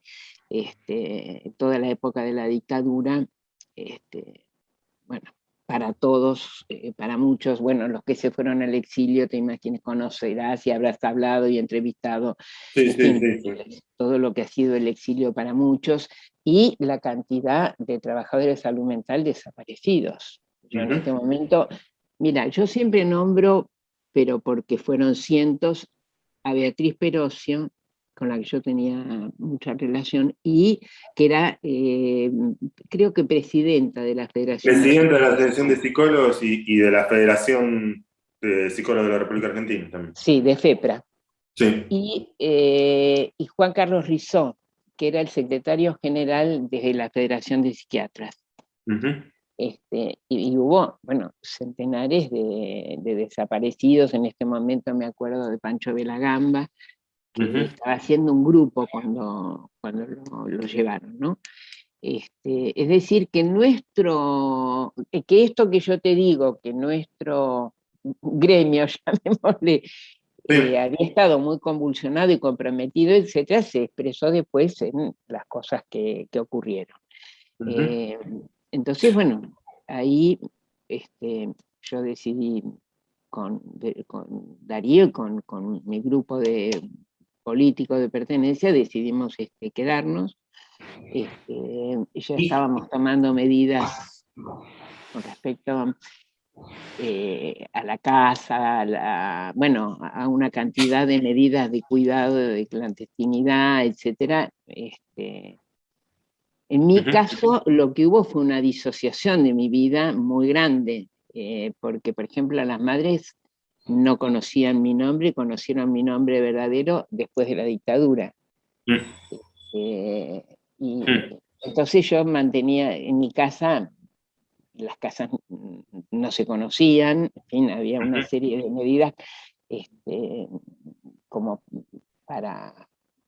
este, toda la época de la dictadura, este, bueno, para todos, eh, para muchos, bueno, los que se fueron al exilio, te imaginas, conocerás y habrás hablado y entrevistado todo lo que ha sido el exilio para muchos, y la cantidad de trabajadores de salud mental desaparecidos. Yo en este momento, mira, yo siempre nombro, pero porque fueron cientos, a Beatriz Perocio, con la que yo tenía mucha relación, y que era, eh, creo que presidenta de la Federación. Presidenta de la Federación de Psicólogos y, de la Federación de Psicólogos de la República Argentina también. Sí, de FEPRA. Sí. Y, eh, y Juan Carlos Rizó, que era el secretario general de la Federación de Psiquiatras. Este, y, hubo, bueno, centenares de, de, desaparecidos, en este momento me acuerdo de Pancho Gamba estaba haciendo un grupo cuando, cuando lo, llevaron, ¿no? Este, es decir, que nuestro, eh, que esto que yo te digo, que nuestro gremio, llamémosle, eh, había estado muy convulsionado y comprometido, etcétera, se expresó después en las cosas que, ocurrieron. Eh, entonces, bueno, ahí este, yo decidí con, Darío y con, mi grupo de políticos de pertenencia, decidimos este, quedarnos. Este, ya estábamos tomando medidas con respecto eh, a la casa, a bueno, a una cantidad de medidas de cuidado, de clandestinidad, etc. Este, en mi caso, lo que hubo fue una disociación de mi vida muy grande, eh, porque, por ejemplo, las madres no conocían mi nombre, conocieron mi nombre verdadero después de la dictadura. Mm. Eh, y mm. entonces yo mantenía en mi casa, las casas no se conocían, en fin, había una serie de medidas este, como para,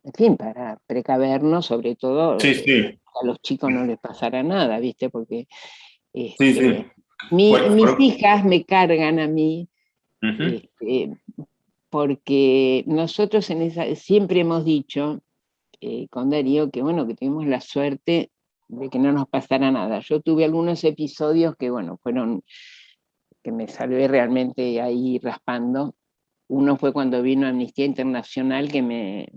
en fin, para precavernos, sobre todo a los chicos no les pasara nada, ¿viste? Porque este, mis hijas me cargan a mí, este, porque nosotros en esa, siempre hemos dicho eh, con Darío que bueno, que tuvimos la suerte de que no nos pasara nada. Yo tuve algunos episodios que bueno, fueron, que me salvé realmente ahí raspando. Uno fue cuando vino Amnistía Internacional, que me,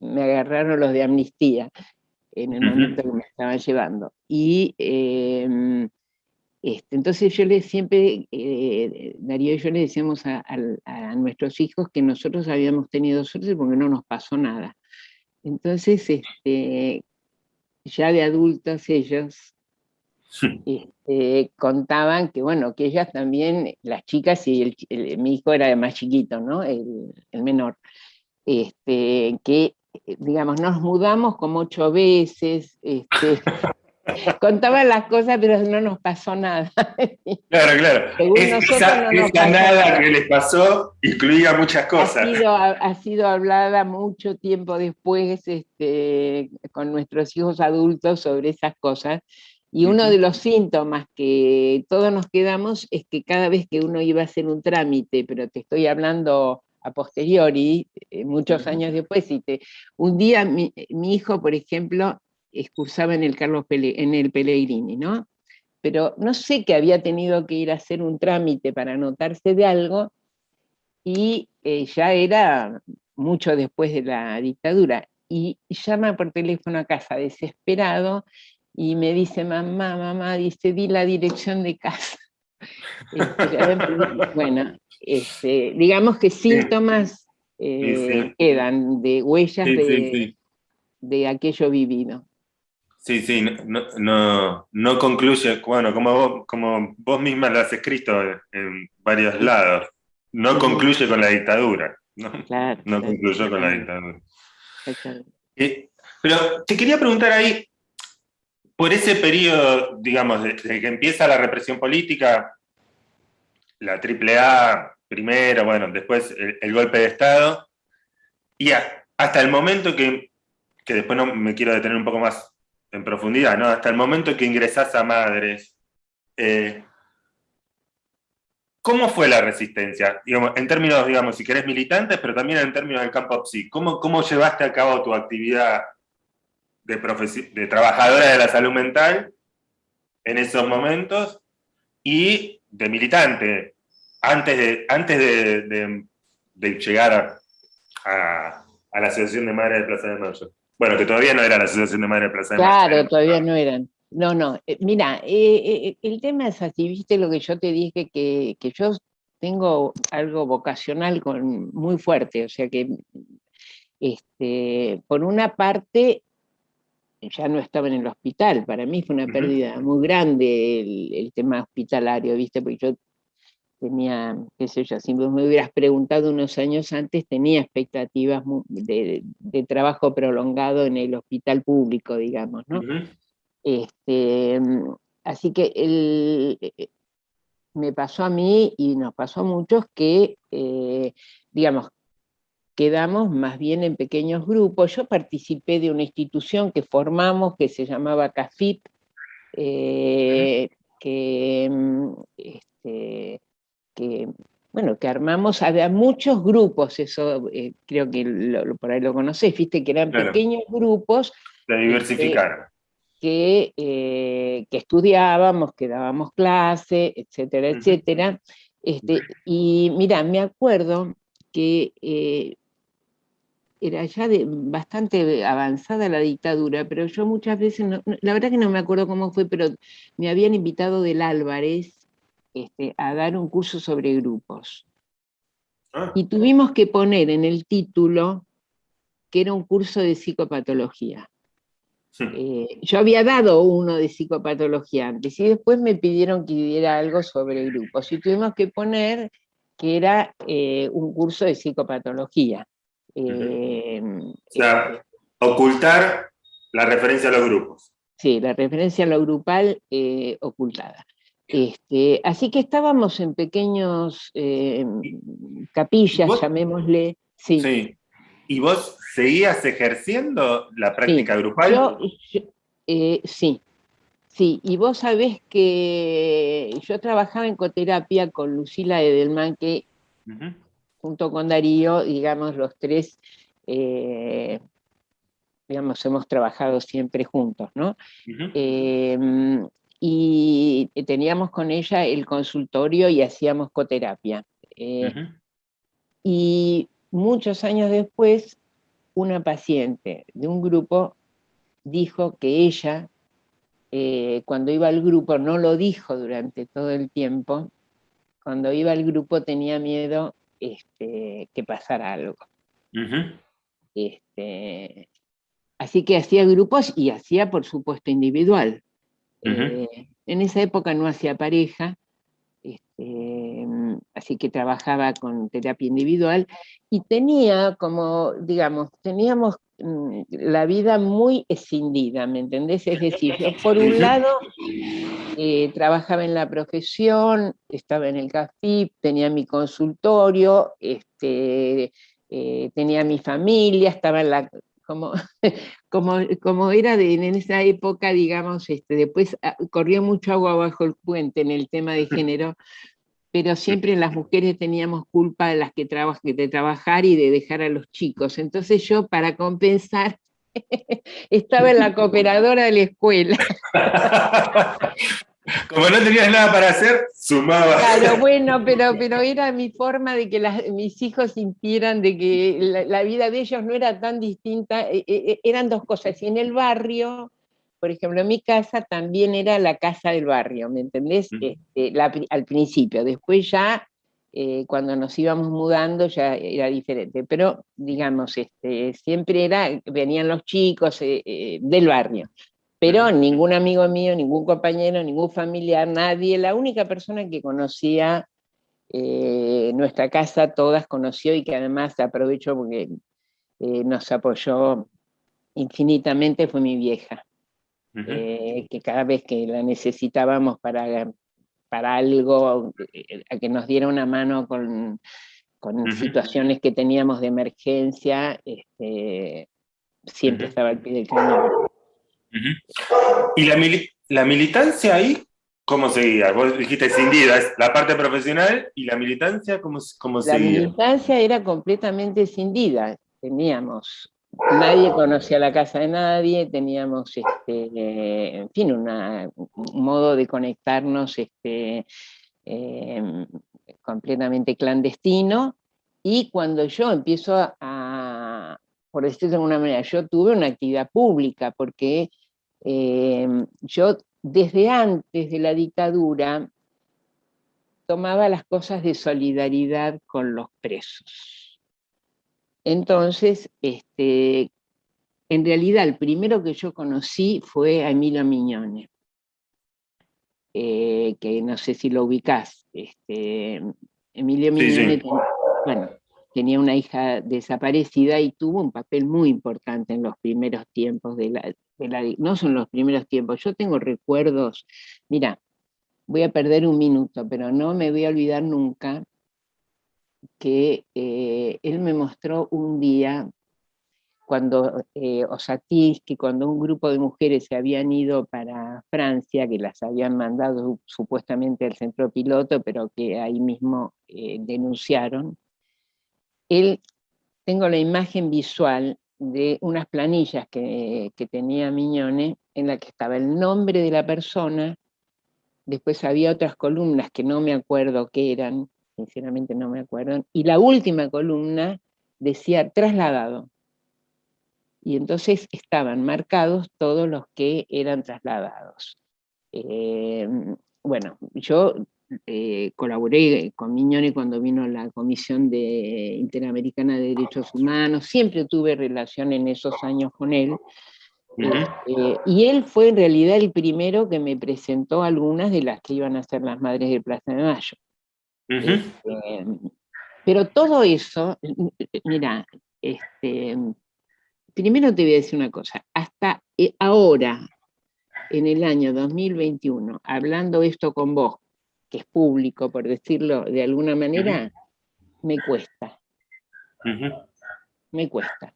me agarraron los de Amnistía en el momento que me estaban llevando. Y em, este, entonces yo le siempre, eh, Darío y yo le decíamos a, nuestros hijos que nosotros habíamos tenido suerte porque no nos pasó nada. Entonces, este, ya de adultos ellos este, contaban que, bueno, que ellas también, las chicas, y mi hijo era más chiquito, ¿no? El, el menor, este, que, digamos, nos mudamos como ocho veces, este, Contaban las cosas, pero no nos pasó nada. Claro, claro. esa, nada que les pasó incluía muchas cosas. Ha sido, hablada mucho tiempo después este, con nuestros hijos adultos sobre esas cosas. Y uno de los síntomas que todos nos quedamos es que cada vez que uno iba a hacer un trámite, pero te estoy hablando a posteriori, eh, muchos años después, y te, un día mi, mi hijo, por ejemplo, excursaba en el Carlos en el Pellegrini, ¿no? Pero no sé que había tenido que ir a hacer un trámite para anotarse de algo, y eh, ya era mucho después de la dictadura, y llama por teléfono a casa desesperado, y me dice, mamá, mamá, dice, di la dirección de casa. Este, bueno, este, digamos que síntomas eh, quedan de huellas de, de aquello vivido. Sí, sí, no, no, concluye, bueno, como vos, como vos misma lo has escrito en varios lados, no concluye con la dictadura, ¿no? no concluyó con la dictadura. Eh, pero te quería preguntar ahí, por ese periodo, digamos, desde que empieza la represión política, la AAA primero, bueno, después el, golpe de Estado, y hasta el momento que, que después no me quiero detener un poco más en profundidad, ¿no? Hasta el momento que ingresás a Madres, eh, ¿cómo fue la resistencia? en términos, digamos, si querés militantes, pero también en términos del campo PSI. ¿Cómo, cómo llevaste a cabo tu actividad de, de trabajadora de la salud mental en esos momentos y de militante antes de, antes de, llegar a, a, la Asociación de Madres de Plaza de Mayo? Bueno, que todavía no era la Asociación de Madre de Plaza de Claro, todavía no eran. No, no. Eh, mira, eh, eh, el tema es así, viste lo que yo te dije, que, yo tengo algo vocacional con, muy fuerte, o sea que, este, por una parte, ya no estaba en el hospital, para mí fue una pérdida muy grande el, el, tema hospitalario, viste, porque yo tenía, qué sé yo, si me hubieras preguntado unos años antes, tenía expectativas de, trabajo prolongado en el hospital público, digamos, ¿no? este, así que el, eh, me pasó a mí y nos pasó a muchos que, eh, digamos, quedamos más bien en pequeños grupos. Yo participé de una institución que formamos que se llamaba CAFIP, eh, que mm, este, que, bueno, que armamos, había muchos grupos, eso eh, creo que por ahí lo conocés, viste que eran pequeños grupos. Diversificaron. que, que estudiábamos, que dábamos clase, etcétera, etcétera. Este, y mira, me acuerdo que era ya de, bastante avanzada la dictadura, pero yo muchas veces, la verdad que no me acuerdo cómo fue, pero me habían invitado del Álvarez este, a dar un curso sobre grupos. Ah. Y tuvimos que poner en el título que era un curso de psicopatología. Eh, yo había dado uno de psicopatología antes y después me pidieron que diera algo sobre grupos y tuvimos que poner que era eh, un curso de psicopatología. Eh, o sea, ocultar la referencia a los grupos. Sí, la referencia a lo grupal ocultada. Este, así que estábamos en pequeños eh, capillas, llamémosle. Sí. ¿Y vos seguías ejerciendo la práctica grupal? sí, sí. Y vos sabés que yo trabajaba en coterapia con Lucila Edelman, que junto con Darío, digamos, los tres, eh, digamos, hemos trabajado siempre juntos, ¿no? Em, y teníamos con ella el consultorio y hacíamos coterapia. Eh, y muchos años después, una paciente de un grupo dijo que ella, eh, cuando iba al grupo, no lo dijo durante todo el tiempo, cuando iba al grupo tenía miedo este, que pasara algo. este, así que hacía grupos y hacía, por supuesto, individual. Eh, en esa época no hacía pareja, este, así que trabajaba con terapia individual y tenía como, digamos, teníamos mm, la vida muy escindida, ¿me entendés? Es decir, yo por un lado eh, trabajaba en la profesión, estaba en el CAFIP, tenía mi consultorio, este, eh, tenía mi familia, estaba en la... Como, como, como era de, en esa época, digamos, este, después ah, corrió mucho agua bajo el puente en el tema de género, pero siempre las mujeres teníamos culpa de las que de trabajar y de dejar a los chicos. Entonces yo, para compensar, estaba en la cooperadora de la escuela. Como no tenías nada para hacer, sumaba. Claro, bueno, pero, pero era mi forma de que mis hijos sintieran de que la, vida de ellos no era tan distinta. E, e, e, eran dos cosas. Y en el barrio, por ejemplo, mi casa también era la casa del barrio, ¿me entendés? Este, al principio. Después ya, eh, cuando nos íbamos mudando, ya era diferente. Pero, digamos, este, siempre era, venían los chicos eh, eh, del barrio. Pero ningún amigo mío, ningún compañero, ningún familiar, nadie, la única persona que conocía eh, nuestra casa, todas conoció y que además aprovecho porque eh, nos apoyó infinitamente fue mi vieja. Eh, que cada vez que la necesitábamos para, para algo, a que nos diera una mano con, situaciones que teníamos de emergencia, este, siempre estaba al pie del cañón. ¿Y la, la, militancia ahí cómo seguía? Vos dijiste cindida, es la parte profesional y la militancia, ¿cómo, cómo seguía? La militancia era completamente cindida. Teníamos, nadie conocía la casa de nadie, teníamos, este, en fin, un modo de conectarnos este, em, completamente clandestino. Y cuando yo empiezo a, por decirlo de alguna manera, yo tuve una actividad pública, porque Em, yo desde antes de la dictadura tomaba las cosas de solidaridad con los presos. Entonces, este, en realidad el primero que yo conocí fue a Emilio Miñone, eh, que no sé si lo ubicás. Este, Emilio Miñone, bueno, tenía una hija desaparecida y tuvo un papel muy importante en los primeros tiempos de la, no son los primeros tiempos, yo tengo recuerdos, mira, voy a perder un minuto, pero no me voy a olvidar nunca que eh, él me mostró un día cuando eh, que cuando un grupo de mujeres se habían ido para Francia, que las habían mandado supuestamente al centro piloto, pero que ahí mismo eh, denunciaron, él, tengo la imagen visual de unas planillas que, que tenía Miñone, en la que estaba el nombre de la persona, después había otras columnas que no me acuerdo qué eran, sinceramente no me acuerdo, y la última columna decía trasladado. Y entonces estaban marcados todos los que eran trasladados. Eh, bueno, yo eh, colaboré con Miñone cuando vino la Comisión de Interamericana de Derechos Humanos, siempre tuve relación en esos años con él, este, y él fue en realidad el primero que me presentó algunas de las que iban a ser las Madres de Plaza de Mayo. Este, pero todo eso, mira, este, primero te voy a decir una cosa, hasta eh, ahora, en el año 2021, hablando esto con vos, que es público, por decirlo de alguna manera, me cuesta. Me cuesta.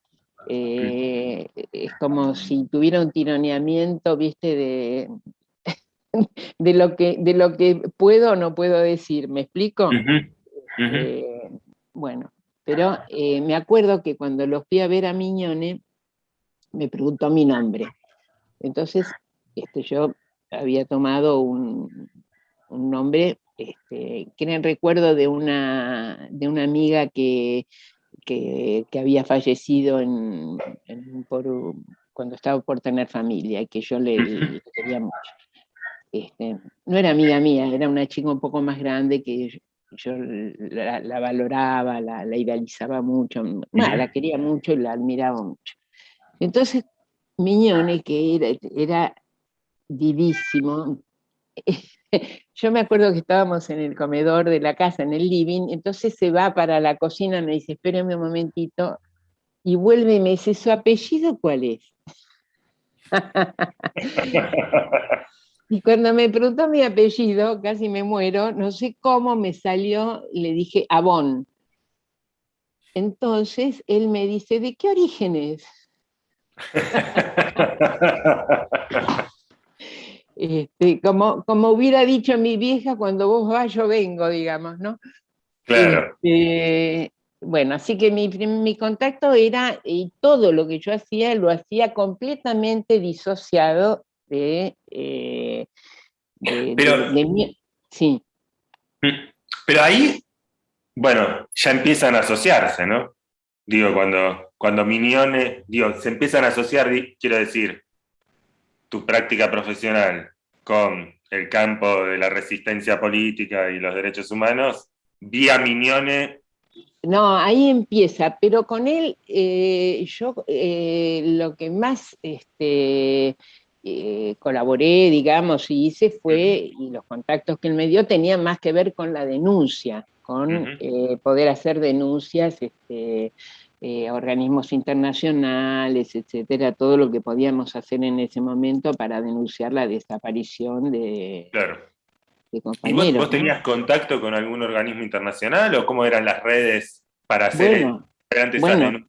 Eh, es como si tuviera un tironeamiento, viste, de, de, lo que, de lo que puedo o no puedo decir, ¿me explico? Eh, bueno, pero eh, me acuerdo que cuando los fui a ver a Miñone, me preguntó mi nombre. Entonces, este, yo había tomado un, nombre este, que era en recuerdo de una, de una amiga que, que, había fallecido en, cuando estaba por tener familia y que yo le, quería mucho. Este, no era amiga mía, era una chica un poco más grande que yo, la, valoraba, la, idealizaba mucho, la quería mucho y la admiraba mucho. Entonces, Miñone, que era, era vivísimo, yo me acuerdo que estábamos en el comedor de la casa, en el living, entonces se va para la cocina, me dice, espérame un momentito, y vuelve y me dice, ¿su apellido cuál es? y cuando me preguntó mi apellido, casi me muero, no sé cómo me salió, le dije, Abón. Entonces él me dice, ¿de qué origen es? Este, como, como hubiera dicho mi vieja, cuando vos vas yo vengo, digamos, ¿no? Claro. Este, bueno, así que mi, mi, contacto era, y todo lo que yo hacía, lo hacía completamente disociado de... Eh, pero, sí. Mm, pero ahí, bueno, ya empiezan a asociarse, ¿no? Digo, cuando, cuando Mignone, digo, se empiezan a asociar, quiero decir, tu práctica profesional con el campo de la resistencia política y los derechos humanos, vía Mignone. No, ahí empieza, pero con él eh, yo eh, lo que más este, eh, colaboré, digamos, y hice fue, y los contactos que él me dio tenían más que ver con la denuncia, con poder hacer denuncias este, eh, organismos internacionales, etcétera, todo lo que podíamos hacer en ese momento para denunciar la desaparición de, claro. compañeros. ¿Y vos, tenías contacto con algún organismo internacional o cómo eran las redes para hacer bueno, bueno,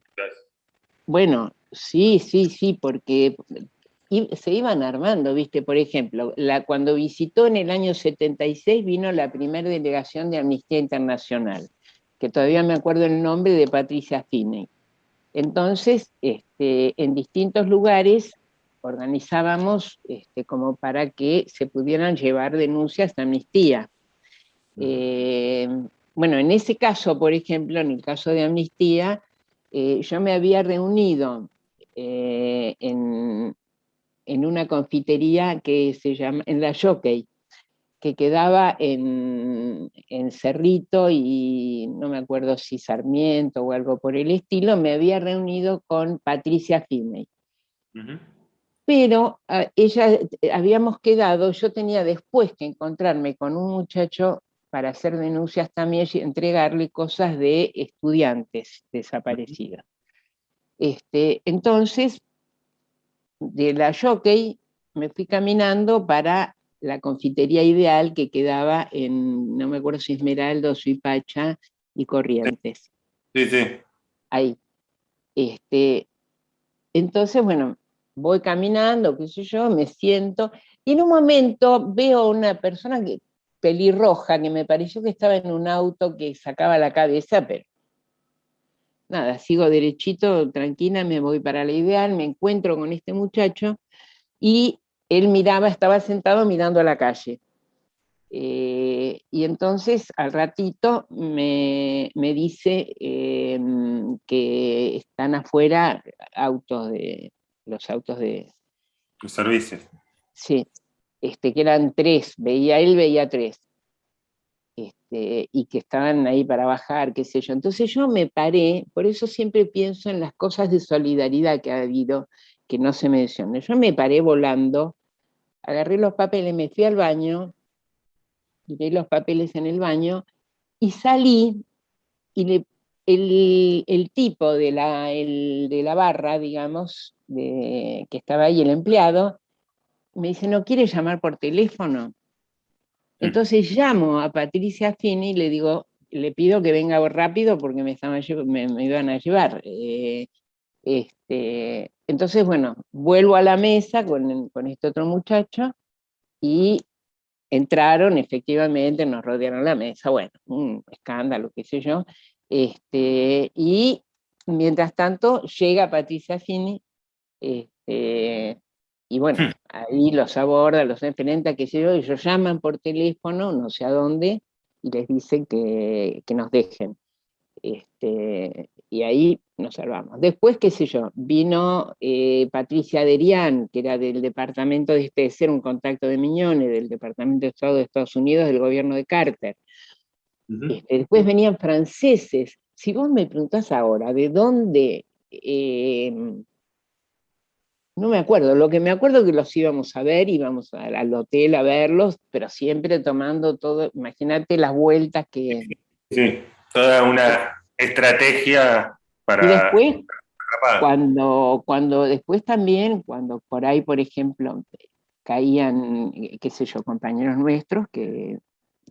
Bueno, sí, sí, sí, porque se iban armando, viste, por ejemplo, la, cuando visitó en el año 76 vino la primera delegación de Amnistía Internacional que todavía me acuerdo el nombre de Patricia Finney. Entonces, este, en distintos lugares organizábamos este, como para que se pudieran llevar denuncias de amnistía. Eh, bueno, en ese caso, por ejemplo, en el caso de amnistía, eh, yo me había reunido eh, en, en, una confitería que se llama, en la Jockey, que quedaba en, Cerrito y no me acuerdo si Sarmiento o algo por el estilo, me había reunido con Patricia Finney. Pero ah, ella, eh, habíamos quedado, yo tenía después que encontrarme con un muchacho para hacer denuncias también y entregarle cosas de estudiantes desaparecidos. Este, entonces, de la jockey me fui caminando para la confitería ideal que quedaba en, no me acuerdo si Esmeralda, Suipacha y Corrientes. Sí, sí. Ahí. Este, entonces, bueno, voy caminando, qué sé yo, me siento, y en un momento veo una persona que, pelirroja que me pareció que estaba en un auto que sacaba la cabeza, pero nada, sigo derechito, tranquila, me voy para la ideal, me encuentro con este muchacho, y él miraba, estaba sentado mirando a la calle. Eh, y entonces al ratito me, dice em, que están afuera autos de, los autos de... Los servicios. Sí, este, que eran tres, veía él, veía tres. Este, y que estaban ahí para bajar, qué sé yo. Entonces yo me paré, por eso siempre pienso en las cosas de solidaridad que ha habido, que no se mencionan. Yo me paré volando, agarré los papeles, me fui al baño, tiré los papeles en el baño, y salí, y el, tipo de la, de la barra, digamos, de, que estaba ahí, el empleado, me dice, ¿no quiere llamar por teléfono? Entonces llamo a Patricia Fini y le digo, le pido que venga rápido porque me, me, iban a llevar. Eh, este, entonces, bueno, vuelvo a la mesa con, con este otro muchacho y entraron, efectivamente, nos rodearon la mesa, bueno, un escándalo, qué sé yo, este, y mientras tanto llega Patricia Fini, este, y bueno, hmm. ahí los aborda, los enfrenta, qué sé yo, ellos llaman por teléfono, no sé a dónde, y les dicen que, que nos dejen. Este, y ahí nos salvamos. Después, qué sé yo, vino eh, Patricia Derian, que era del departamento de este, ser un contacto de Miñones, del Departamento de Estado de Estados Unidos, del gobierno de Carter. Este, después venían franceses. Si vos me preguntás ahora, ¿de dónde? Eh, no me acuerdo, lo que me acuerdo es que los íbamos a ver, íbamos al hotel a verlos, pero siempre tomando todo, imagínate las vueltas que... Sí, toda una estrategia para... Y después, cuando, cuando después también, cuando por ahí, por ejemplo, caían, qué sé yo, compañeros nuestros que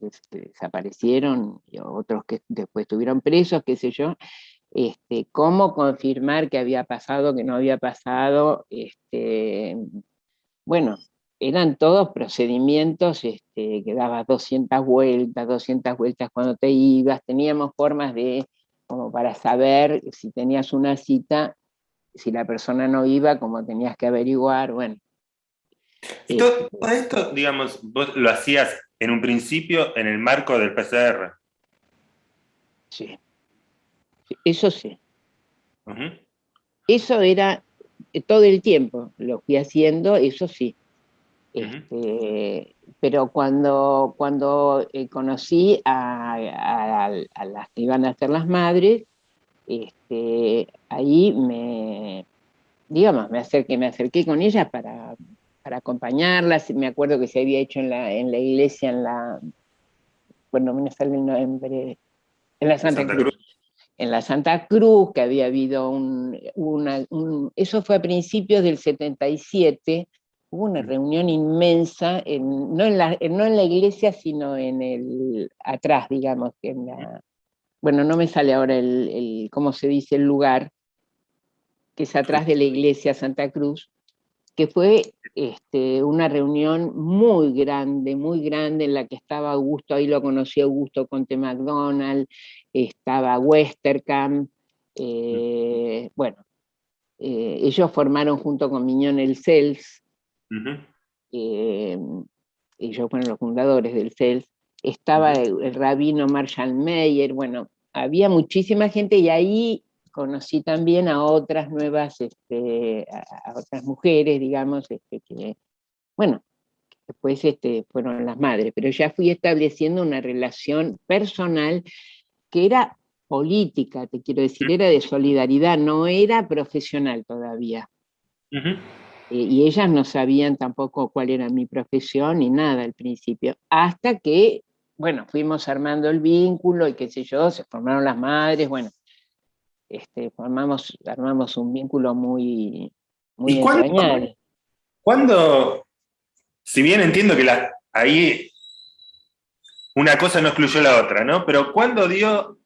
este, desaparecieron, y otros que después estuvieron presos, qué sé yo, este, cómo confirmar que había pasado, que no había pasado, este, bueno, eran todos procedimientos este, que dabas 200 vueltas, 200 vueltas cuando te ibas, teníamos formas de como para saber si tenías una cita, si la persona no iba, como tenías que averiguar, bueno. Todo, este, esto, digamos, vos lo hacías en un principio en el marco del PCR. Sí, eso sí. Eso era eh, todo el tiempo, lo fui haciendo, eso sí. Este, pero cuando, cuando eh, conocí a, las que iban a ser las madres, este, ahí me, digamos, me acerqué, me acerqué con ellas para, para acompañarlas, me acuerdo que se había hecho en la, en la iglesia, en la, bueno, me sale el nombre, en la Santa, Cruz. En la Santa Cruz, que había habido un, una, eso fue a principios del 77, hubo una reunión inmensa, no, en la, no en la iglesia, sino en el, atrás, digamos, en la, bueno, no me sale ahora el, cómo se dice el lugar, que es atrás de la iglesia Santa Cruz, que fue este, una reunión muy grande, muy grande, en la que estaba Augusto, ahí lo conocí Augusto Conte McDonald, estaba Westerkamp, eh, bueno, eh, ellos formaron junto con Miñón el CELS, ellos fueron los fundadores del CELS, estaba el, rabino Marshall Meyer, bueno, había muchísima gente y ahí conocí también a otras nuevas, este, a, otras mujeres, digamos, este, que, bueno, después este, fueron las madres, pero ya fui estableciendo una relación personal que era política, te quiero decir, era de solidaridad, no era profesional todavía. Eh, y ellas no sabían tampoco cuál era mi profesión ni nada al principio, hasta que, bueno, fuimos armando el vínculo y qué sé yo, se formaron las madres, bueno, este, formamos, armamos un vínculo muy, muy entrañable. Cuando, si bien entiendo que la, ahí una cosa no excluyó la otra, ¿no? Pero ¿cuándo dio,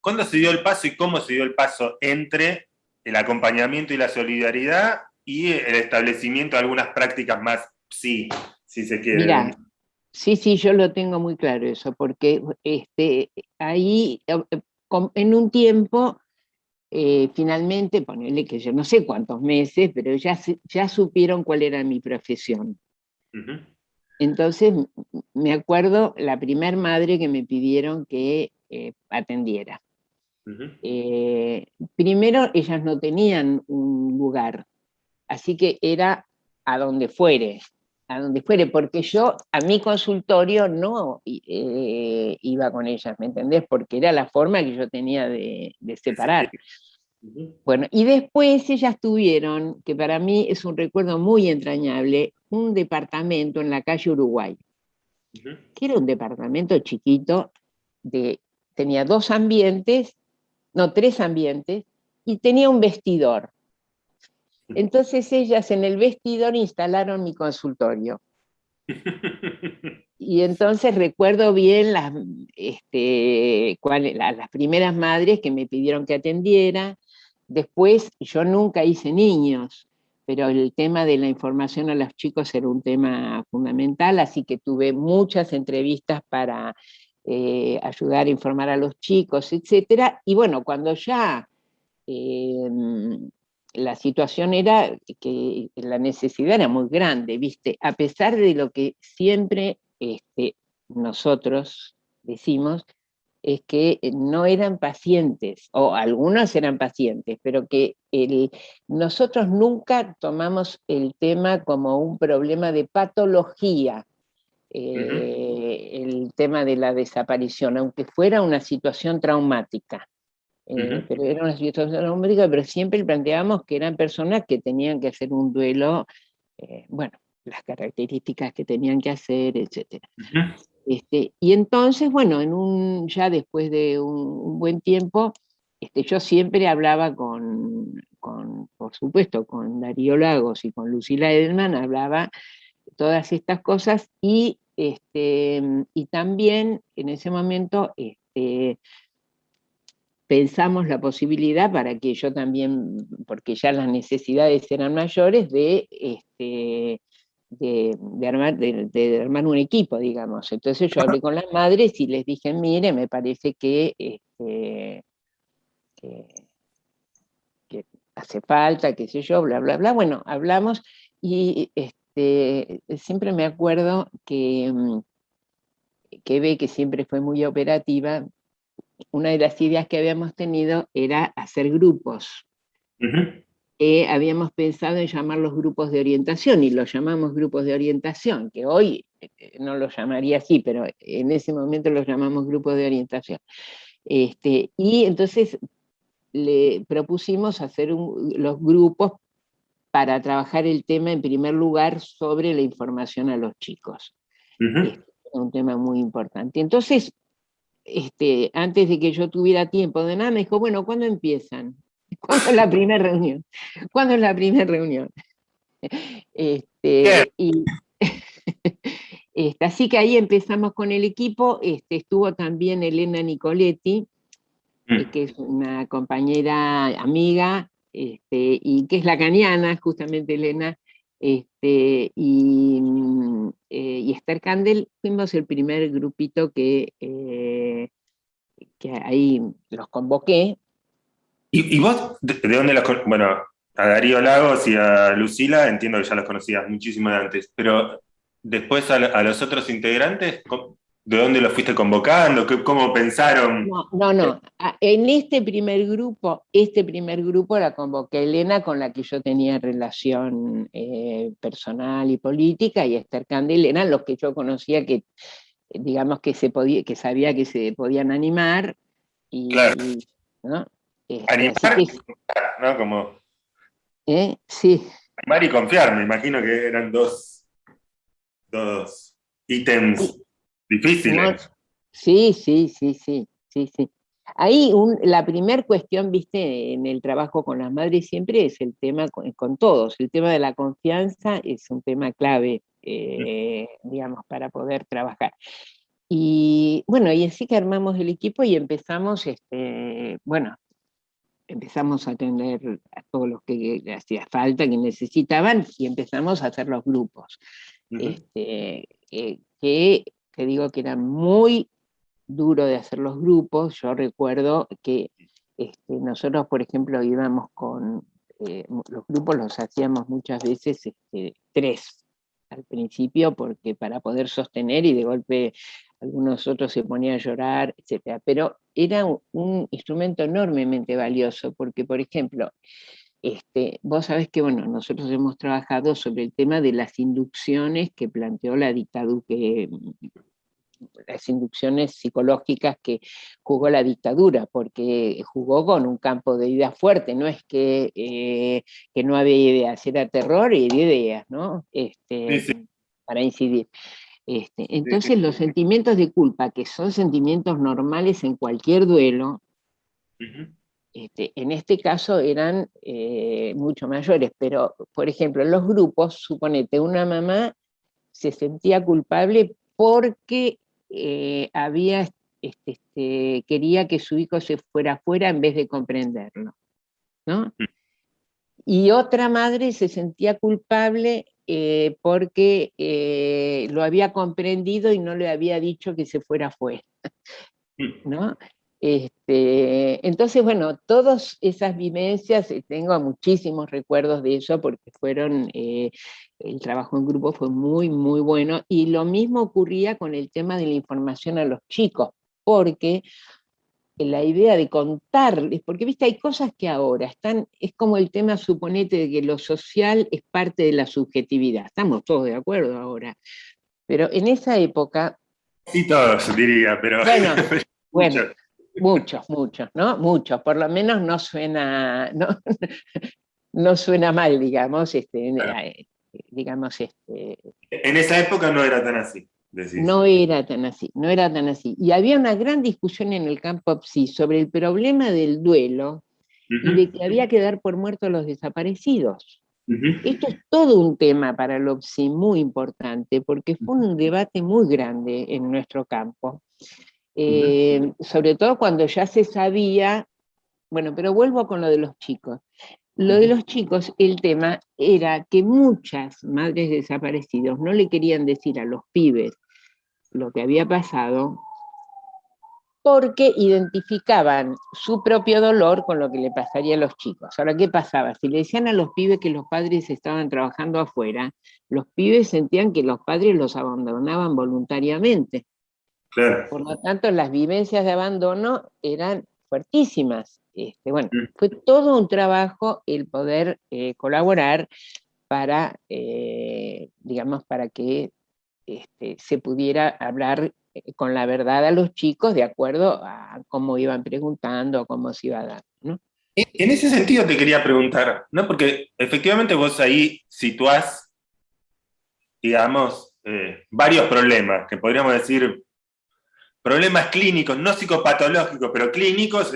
cuándo se dio el paso y cómo se dio el paso entre el acompañamiento y la solidaridad y el establecimiento de algunas prácticas más sí, si se quiere. Mira, sí, sí, yo lo tengo muy claro eso, porque este, ahí, eh, en un tiempo, eh, finalmente, ponerle que yo no sé cuántos meses, pero ya, ya supieron cuál era mi profesión. Entonces, me acuerdo la primer madre que me pidieron que eh, atendiera. Eh, primero, ellas no tenían un lugar, así que era a donde fuere, a donde fuere, porque yo a mi consultorio no eh, iba con ellas, ¿me entendés? Porque era la forma que yo tenía de, separar. Bueno, y después ellas tuvieron, que para mí es un recuerdo muy entrañable, un departamento en la calle Uruguay, que era un departamento chiquito, de, tenía dos ambientes, no, tres ambientes, y tenía un vestidor. Entonces ellas en el vestidor instalaron mi consultorio. Y entonces recuerdo bien las, este, las primeras madres que me pidieron que atendiera. Después yo nunca hice niños, pero el tema de la información a los chicos era un tema fundamental, así que tuve muchas entrevistas para eh, ayudar a informar a los chicos, etc. Y bueno, cuando ya em, la situación era que la necesidad era muy grande, ¿viste? A pesar de lo que siempre este, nosotros decimos, es que no eran pacientes, o algunos eran pacientes, pero que nosotros nunca tomamos el tema como un problema de patología, eh, el tema de la desaparición, aunque fuera una situación traumática. Eh, pero era una situación traumática, pero siempre planteábamos que eran personas que tenían que hacer un duelo, eh, bueno, las características que tenían que hacer, etc. este, y entonces, bueno, en un, ya después de un, buen tiempo, este, yo siempre hablaba con, con, por supuesto, con Darío Lagos y con Lucila Edelman, hablaba todas estas cosas y, este, y también en ese momento este, pensamos la posibilidad para que yo también, porque ya las necesidades eran mayores, de, este, de, armar, de, armar un equipo, digamos. Entonces yo hablé con las madres y les dije, mire, me parece que, este, hace falta, qué sé yo, bla, bla, bla. Bueno, hablamos y este, siempre me acuerdo que, que ve que siempre fue muy operativa, una de las ideas que habíamos tenido era hacer grupos. habíamos pensado en llamar los grupos de orientación, y los llamamos grupos de orientación, que hoy eh, no los llamaría así, pero en ese momento los llamamos grupos de orientación. Este, y entonces le propusimos hacer los grupos para trabajar el tema en primer lugar sobre la información a los chicos. es un tema muy importante. Entonces, este, antes de que yo tuviera tiempo de nada, me dijo, bueno, ¿cuándo empiezan? ¿Cuándo es la primera reunión? ¿Cuándo es la primera reunión? Este, este, así que ahí empezamos con el equipo, este, estuvo también Elena Nicoletti, mm. que es una compañera amiga, este, y que es la caniana, justamente Elena, este, y, eh, y, Esther Candel fuimos el primer grupito que, eh, que ahí los convoqué. ¿Y, vos de, dónde los Bueno, a Darío Lagos y a Lucila entiendo que ya los conocías muchísimo de antes, pero después a los otros integrantes, ¿De dónde lo fuiste convocando? ¿Cómo pensaron? No, no, no. En este primer grupo, este primer grupo la convoqué Elena, con la que yo tenía relación eh, personal y política, y Esther Candel eran los que yo conocía que, digamos, que, se podía, que sabía que se podían animar. Y, claro. ¿no? Este, animar, ¿no? Como... ¿Eh? Sí. Animar y confiar, me imagino que eran dos, dos ítems. ¿Eh? Sí, sí, sí, sí, sí, sí. Ahí la primera cuestión, viste, en el trabajo con las madres siempre es el tema con, todos, el tema de la confianza es un tema clave, eh, digamos, para poder trabajar. Y bueno, y así que armamos el equipo y empezamos, este, bueno, empezamos a atender a todos los que hacía falta, que necesitaban, y empezamos a hacer los grupos. este, eh, que te digo que era muy duro de hacer los grupos, yo recuerdo que Este, nosotros, por ejemplo, íbamos con, eh, los grupos los hacíamos muchas veces este, tres al principio, porque para poder sostener y de golpe algunos otros se ponían a llorar, etc. Pero era un, instrumento enormemente valioso, porque, por ejemplo, este, vos sabés que bueno, nosotros hemos trabajado sobre el tema de las inducciones que planteó la dictadura, que las inducciones psicológicas que jugó la dictadura, porque jugó con un campo de ideas fuerte, no es que, eh, que no había ideas, era terror y ideas, ¿no? Este, Para incidir. Este, entonces los sentimientos de culpa, que son sentimientos normales en cualquier duelo, este, en este caso eran eh, mucho mayores, pero por ejemplo en los grupos, suponete, una mamá se sentía culpable porque eh, había, este, este, quería que su hijo se fuera afuera en vez de comprenderlo. ¿no? Mm. Y otra madre se sentía culpable eh, porque lo había comprendido y no le había dicho que se fuera afuera. Mm. ¿no? Este, entonces, bueno, todas esas vivencias, tengo muchísimos recuerdos de eso porque fueron el trabajo en grupo fue muy, muy bueno, y lo mismo ocurría con el tema de la información a los chicos, porque la idea de contarles, porque viste, hay cosas que ahora están, es como el tema, suponete, de que lo social es parte de la subjetividad, estamos todos de acuerdo ahora, pero en esa época... Sí, todos, diría, pero... Bueno, bueno muchos, muchos, ¿no? Muchos, por lo menos no suena, no, no suena mal, digamos, este, eh, digamos, este... En esa época no era tan así. No era tan así, no era tan así. Y había una gran discusión en el campo PSI sobre el problema del duelo y de que había que dar por muertos a los desaparecidos. Esto es todo un tema para el OPSI muy importante, porque fue un debate muy grande en nuestro campo. Eh, sobre todo cuando ya se sabía, bueno, pero vuelvo con lo de los chicos. Lo de los chicos, el tema era que muchas madres desaparecidos no le querían decir a los pibes lo que había pasado porque identificaban su propio dolor con lo que le pasaría a los chicos. Ahora, ¿qué pasaba? Si le decían a los pibes que los padres estaban trabajando afuera, los pibes sentían que los padres los abandonaban voluntariamente. Por lo tanto, las vivencias de abandono eran fuertísimas. Este, bueno, fue todo un trabajo el poder eh, colaborar para, eh, digamos, para que este, se pudiera hablar eh, con la verdad a los chicos de acuerdo a cómo iban preguntando, cómo se iba dando. ¿no? En ese sentido te quería preguntar, ¿no? porque efectivamente vos ahí situás, digamos, varios problemas, que podríamos decir problemas clínicos, no psicopatológicos, pero clínicos,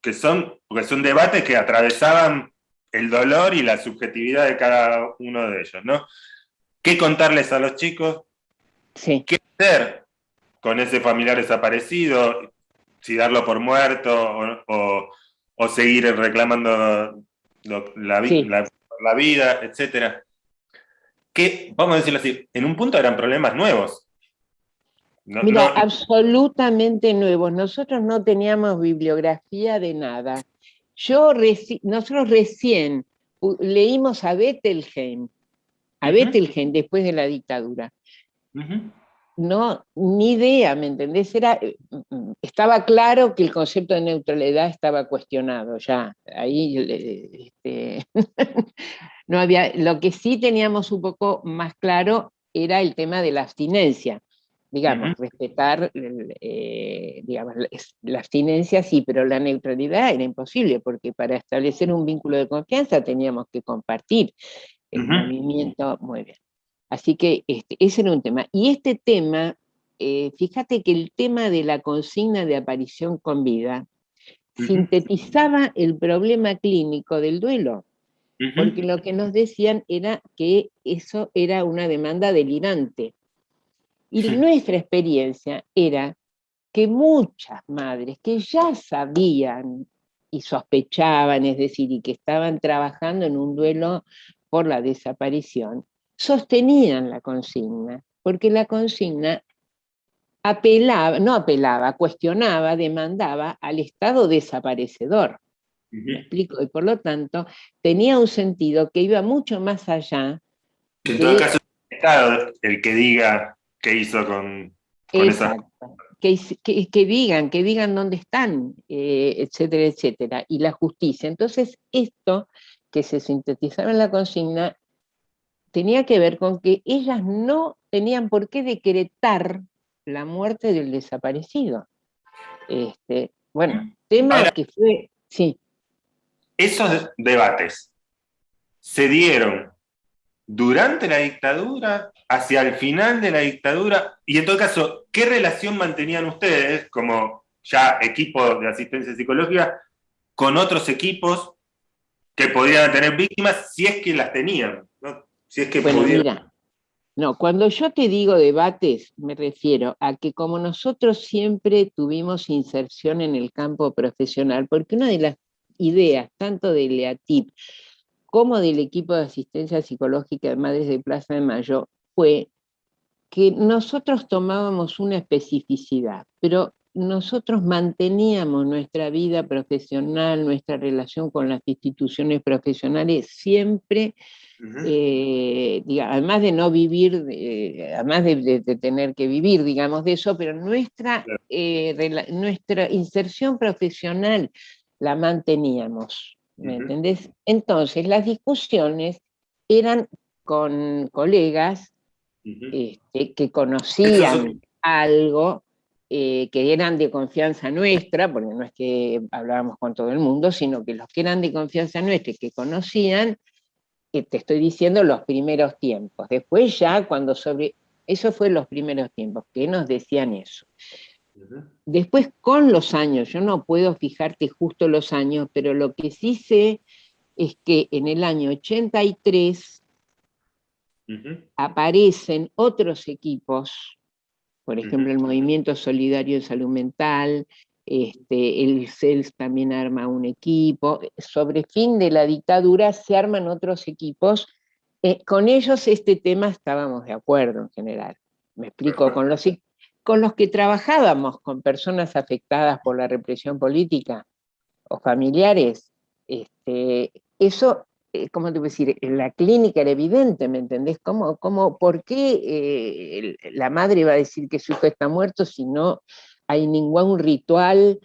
que son, porque son debates que atravesaban el dolor y la subjetividad de cada uno de ellos, ¿no? ¿Qué contarles a los chicos? Sí. ¿Qué hacer con ese familiar desaparecido? Si darlo por muerto o, seguir reclamando la, la, vida, etcétera. Que, vamos a decirlo así, en un punto eran problemas nuevos. Mira, absolutamente nuevos. Nosotros no teníamos bibliografía de nada. Yo nosotros recién leímos a Bettelheim, a Bettelheim después de la dictadura. No, ni idea, ¿me entendés? Era, eh, estaba claro que el concepto de neutralidad estaba cuestionado ya. Ahí este, no había. Lo que sí teníamos un poco más claro era el tema de la abstinencia digamos, respetar eh, digamos, la abstinencia sí, pero la neutralidad era imposible, porque para establecer un vínculo de confianza teníamos que compartir el movimiento, muy bien. Así que este, ese era un tema. Y este tema, eh, fíjate que el tema de la consigna de aparición con vida sintetizaba el problema clínico del duelo, porque lo que nos decían era que eso era una demanda delirante, y nuestra experiencia era que muchas madres que ya sabían y sospechaban, es decir, y que estaban trabajando en un duelo por la desaparición, sostenían la consigna, porque la consigna apelaba, no apelaba, cuestionaba, demandaba al Estado desaparecedor. ¿Me explico? Y por lo tanto, tenía un sentido que iba mucho más allá. En todo caso, el Estado el que diga qué hizo con, esa... Que, que, digan, que digan dónde están, eh, etcétera, etcétera, y la justicia. Entonces, esto que se sintetizaba en la consigna tenía que ver con que ellas no tenían por qué decretar la muerte del desaparecido. Este, bueno, tema que fue, sí. Esos debates se dieron durante la dictadura, hacia el final de la dictadura, y en todo caso, ¿qué relación mantenían ustedes como ya equipo de asistencia psicológica con otros equipos que podían tener víctimas si es que las tenían? Si es que podían. No, cuando yo te digo debates, me refiero a que como nosotros siempre tuvimos inserción en el campo profesional, porque una de las ideas, tanto de LEATIP como del equipo de asistencia psicológica de Madres de Plaza de Mayo, fue que nosotros tomábamos una especificidad, pero nosotros manteníamos nuestra vida profesional, nuestra relación con las instituciones profesionales siempre eh, además de no vivir, además de, tener que vivir, digamos, de eso, pero nuestra, eh, nuestra inserción profesional la manteníamos, ¿me entendés? Entonces, las discusiones eran con colegas este, que conocían algo, eh, que eran de confianza nuestra, porque no es que hablábamos con todo el mundo, sino que los que eran de confianza nuestra y que conocían, te estoy diciendo los primeros tiempos. Después ya cuando sobre... Eso fue los primeros tiempos, que nos decían eso. Después con los años, yo no puedo fijarte justo los años, pero lo que sí sé es que en el año 83 aparecen otros equipos, por ejemplo el Movimiento Solidario de Salud Mental, este, el CELS también arma un equipo, sobre fin de la dictadura se arman otros equipos, eh, con ellos este tema estábamos de acuerdo en general, me explico, con los, con los que trabajábamos con personas afectadas por la represión política o familiares, este, eso, eh, ¿cómo te voy a decir? En la clínica era evidente, ¿me entendés? ¿Cómo, ¿Por qué eh, la madre va a decir que su hijo está muerto si no hay ningún ritual,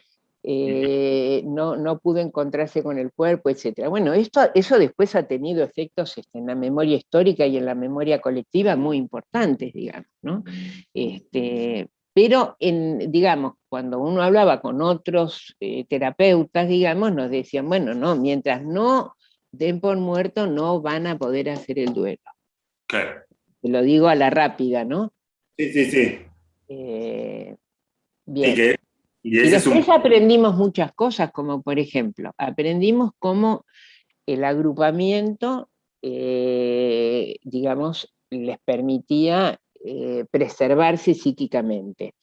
eh, no, no pudo encontrarse con el cuerpo, etc. Bueno, esto, eso después ha tenido efectos este, en la memoria histórica y en la memoria colectiva muy importantes, digamos, ¿no? Este, pero, en, digamos, cuando uno hablaba con otros eh, terapeutas, digamos, nos decían, bueno, no, mientras no den por muerto, no van a poder hacer el duelo. Claro. Te lo digo a la rápida, ¿no? Sí, sí, sí. Eh, Bien. Y, después aprendimos muchas cosas, como por ejemplo, aprendimos cómo el agrupamiento, eh, digamos, les permitía eh, preservarse psíquicamente.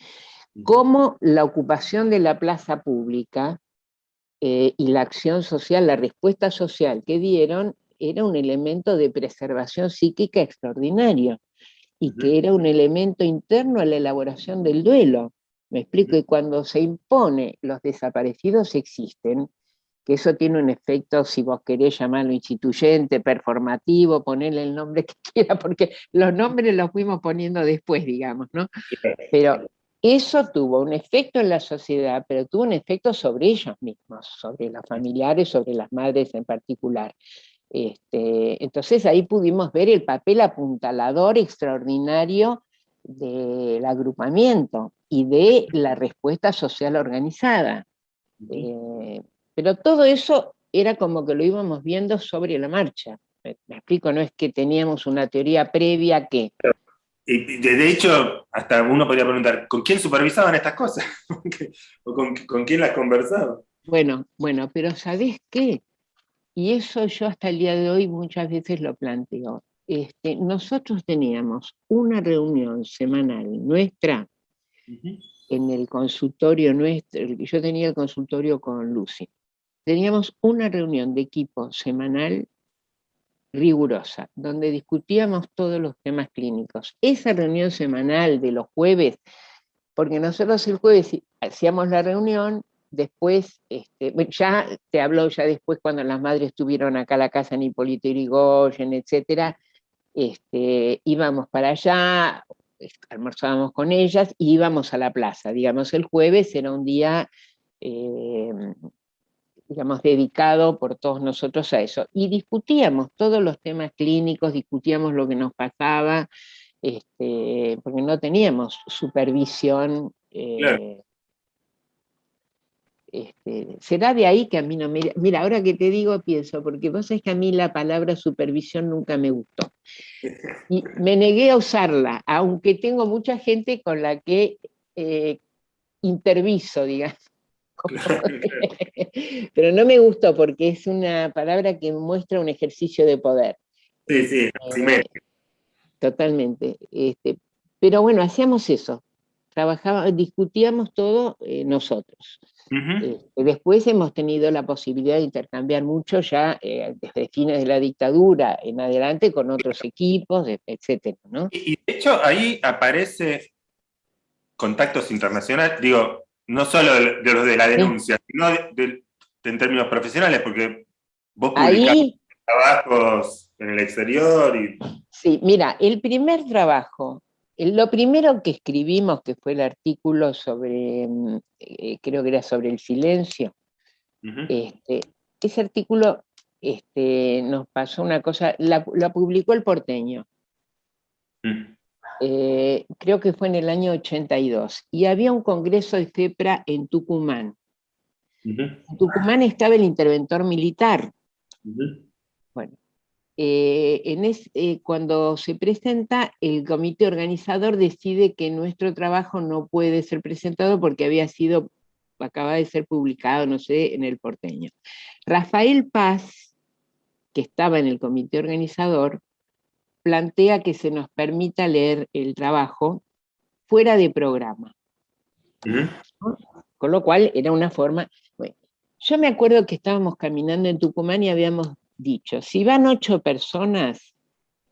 Cómo la ocupación de la plaza pública eh, y la acción social, la respuesta social que dieron, era un elemento de preservación psíquica extraordinario y que era un elemento interno a la elaboración del duelo. Me explico, y cuando se impone los desaparecidos existen, que eso tiene un efecto, si vos querés llamarlo instituyente, performativo, ponerle el nombre que quiera, porque los nombres los fuimos poniendo después, digamos, ¿no? Pero eso tuvo un efecto en la sociedad, pero tuvo un efecto sobre ellos mismos, sobre los familiares, sobre las madres en particular. Este, entonces ahí pudimos ver el papel apuntalador extraordinario del agrupamiento y de la respuesta social organizada. Eh, pero todo eso era como que lo íbamos viendo sobre la marcha. Me, explico, no es que teníamos una teoría previa que... Y de hecho, hasta uno podría preguntar, ¿con quién supervisaban estas cosas? ¿O con, con quién las conversaban? Bueno, bueno, pero ¿sabés qué? Y eso yo hasta el día de hoy muchas veces lo planteo. Este, nosotros teníamos una reunión semanal nuestra en el consultorio nuestro, yo tenía el consultorio con Lucy, teníamos una reunión de equipo semanal rigurosa, donde discutíamos todos los temas clínicos. Esa reunión semanal de los jueves porque nosotros el jueves hacíamos la reunión, después, este, ya te habló ya después cuando las madres estuvieron acá a la casa en Hipólito Yrigoyen, etcétera, este, íbamos para allá, almorzábamos con ellas y íbamos a la plaza. Digamos, el jueves era un día, eh, digamos, dedicado por todos nosotros a eso. Y discutíamos todos los temas clínicos, discutíamos lo que nos pasaba, este, porque no teníamos supervisión. Eh, este, será de ahí que a mí no me... Mira, ahora que te digo pienso, porque vos sabés que a mí la palabra supervisión nunca me gustó. Y me negué a usarla, aunque tengo mucha gente con la que eh, interviso, digamos. Pero no me gustó porque es una palabra que muestra un ejercicio de poder. Sí, sí, eh, Totalmente. Este, pero bueno, hacíamos eso. Trabajábamos, discutíamos todo eh, nosotros. Eh, después hemos tenido la posibilidad de intercambiar mucho ya eh, desde fines de la dictadura en adelante con otros equipos, etc. Y, de hecho ahí aparece contactos internacionales, digo, no solo de, los de la denuncia, sino en términos profesionales, porque vos publicás trabajos en el exterior y... Sí, mira, el primer trabajo lo primero que escribimos, que fue el artículo sobre, mm, eh, creo que era sobre el silencio, este, ese artículo este, nos pasó una cosa, la, publicó el porteño, mm. eh, creo que fue en el año 82, y había un congreso de FEPRA en Tucumán. En Tucumán estaba el interventor militar. Bueno, eh, en eh, cuando se presenta, el comité organizador decide que nuestro trabajo no puede ser presentado porque había sido, acaba de ser publicado, no sé, en el porteño. Rafael Paz, que estaba en el comité organizador, plantea que se nos permita leer el trabajo fuera de programa. Con lo cual era una forma... yo me acuerdo que estábamos caminando en Tucumán y habíamos dicho, si van ocho personas,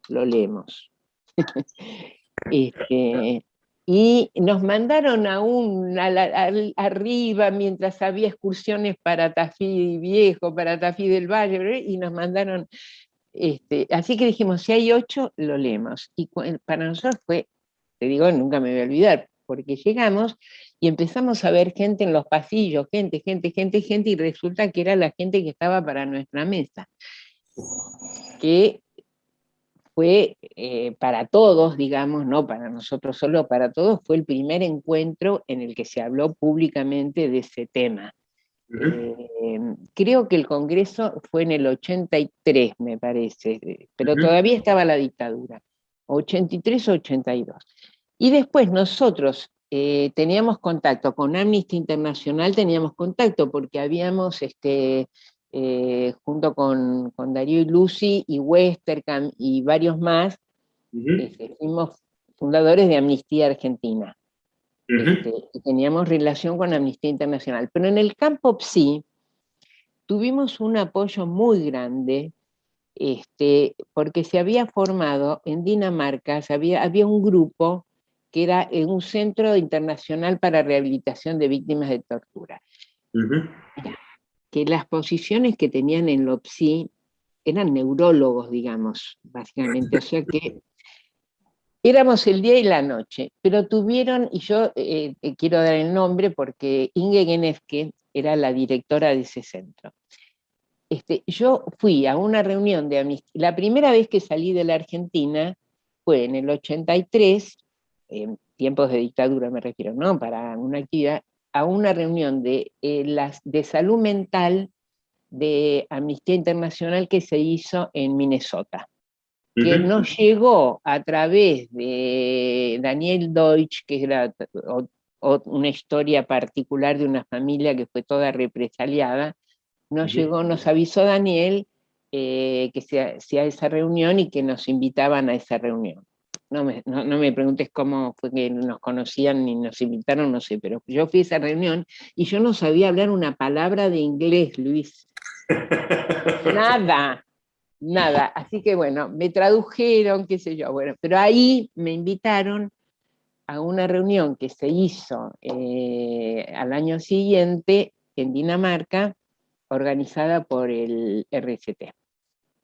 lo leemos. Este, y nos mandaron aún arriba mientras había excursiones para Tafí Viejo, para Tafí del Valle, y nos mandaron, este, así que dijimos, si hay ocho, lo leemos. Y para nosotros fue, te digo, nunca me voy a olvidar, porque llegamos y empezamos a ver gente en los pasillos, gente, gente, gente, gente, y resulta que era la gente que estaba para nuestra mesa, que fue eh, para todos, digamos, no para nosotros solo, para todos, fue el primer encuentro en el que se habló públicamente de ese tema. Eh, creo que el Congreso fue en el 83, me parece, pero todavía estaba la dictadura, 83 o 82. Y después nosotros eh, teníamos contacto con Amnesty Internacional, teníamos contacto porque habíamos, este, eh, junto con, Darío y Lucy y Westercam y varios más, este, fuimos fundadores de Amnistía Argentina. Este, y teníamos relación con Amnistía Internacional. Pero en el campo PSI tuvimos un apoyo muy grande este, porque se había formado en Dinamarca, había, había un grupo que era un centro internacional para rehabilitación de víctimas de tortura. que las posiciones que tenían en LOPSI eran neurólogos, digamos, básicamente, o sea que éramos el día y la noche, pero tuvieron, y yo eh, quiero dar el nombre porque Inge Genefke era la directora de ese centro. Este, yo fui a una reunión de amnistía, la primera vez que salí de la Argentina fue en el 83, en tiempos de dictadura me refiero, ¿no? Para una actividad, a una reunión de, eh, las, de salud mental de Amnistía Internacional que se hizo en Minnesota, que nos llegó a través de Daniel Deutsch, que era una historia particular de una familia que fue toda represaliada, nos llegó, nos avisó Daniel eh, que se hacía esa reunión y que nos invitaban a esa reunión no me, no, me, preguntes cómo fue que nos conocían ni nos invitaron, no sé, pero yo fui a esa reunión y yo no sabía hablar una palabra de inglés, Luis. nada, nada. Así que bueno, me tradujeron, qué sé yo, bueno, pero ahí me invitaron a una reunión que se hizo eh, al año siguiente en Dinamarca, organizada por el RCT.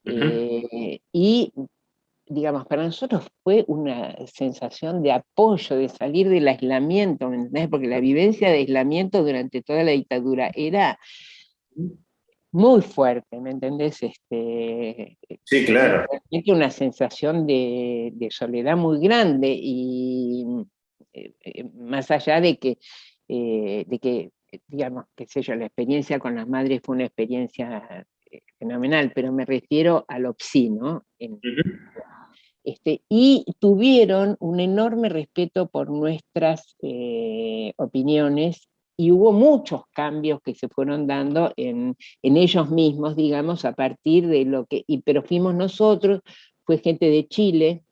Eh, y, digamos, para nosotros fue una sensación de apoyo, de salir del aislamiento, Porque la vivencia de aislamiento durante toda la dictadura era muy fuerte, ¿me entendés? Este, sí, claro. una sensación de, soledad muy grande y eh, eh, más allá de que, eh, de que, digamos, qué sé yo, la experiencia con las madres fue una experiencia fenomenal, pero me refiero al OPSI, ¿no? Este, y tuvieron un enorme respeto por nuestras opiniones y hubo muchos cambios que se fueron dando en, ellos mismos, digamos, a partir de lo que, y, pero fuimos nosotros, fue gente de Chile,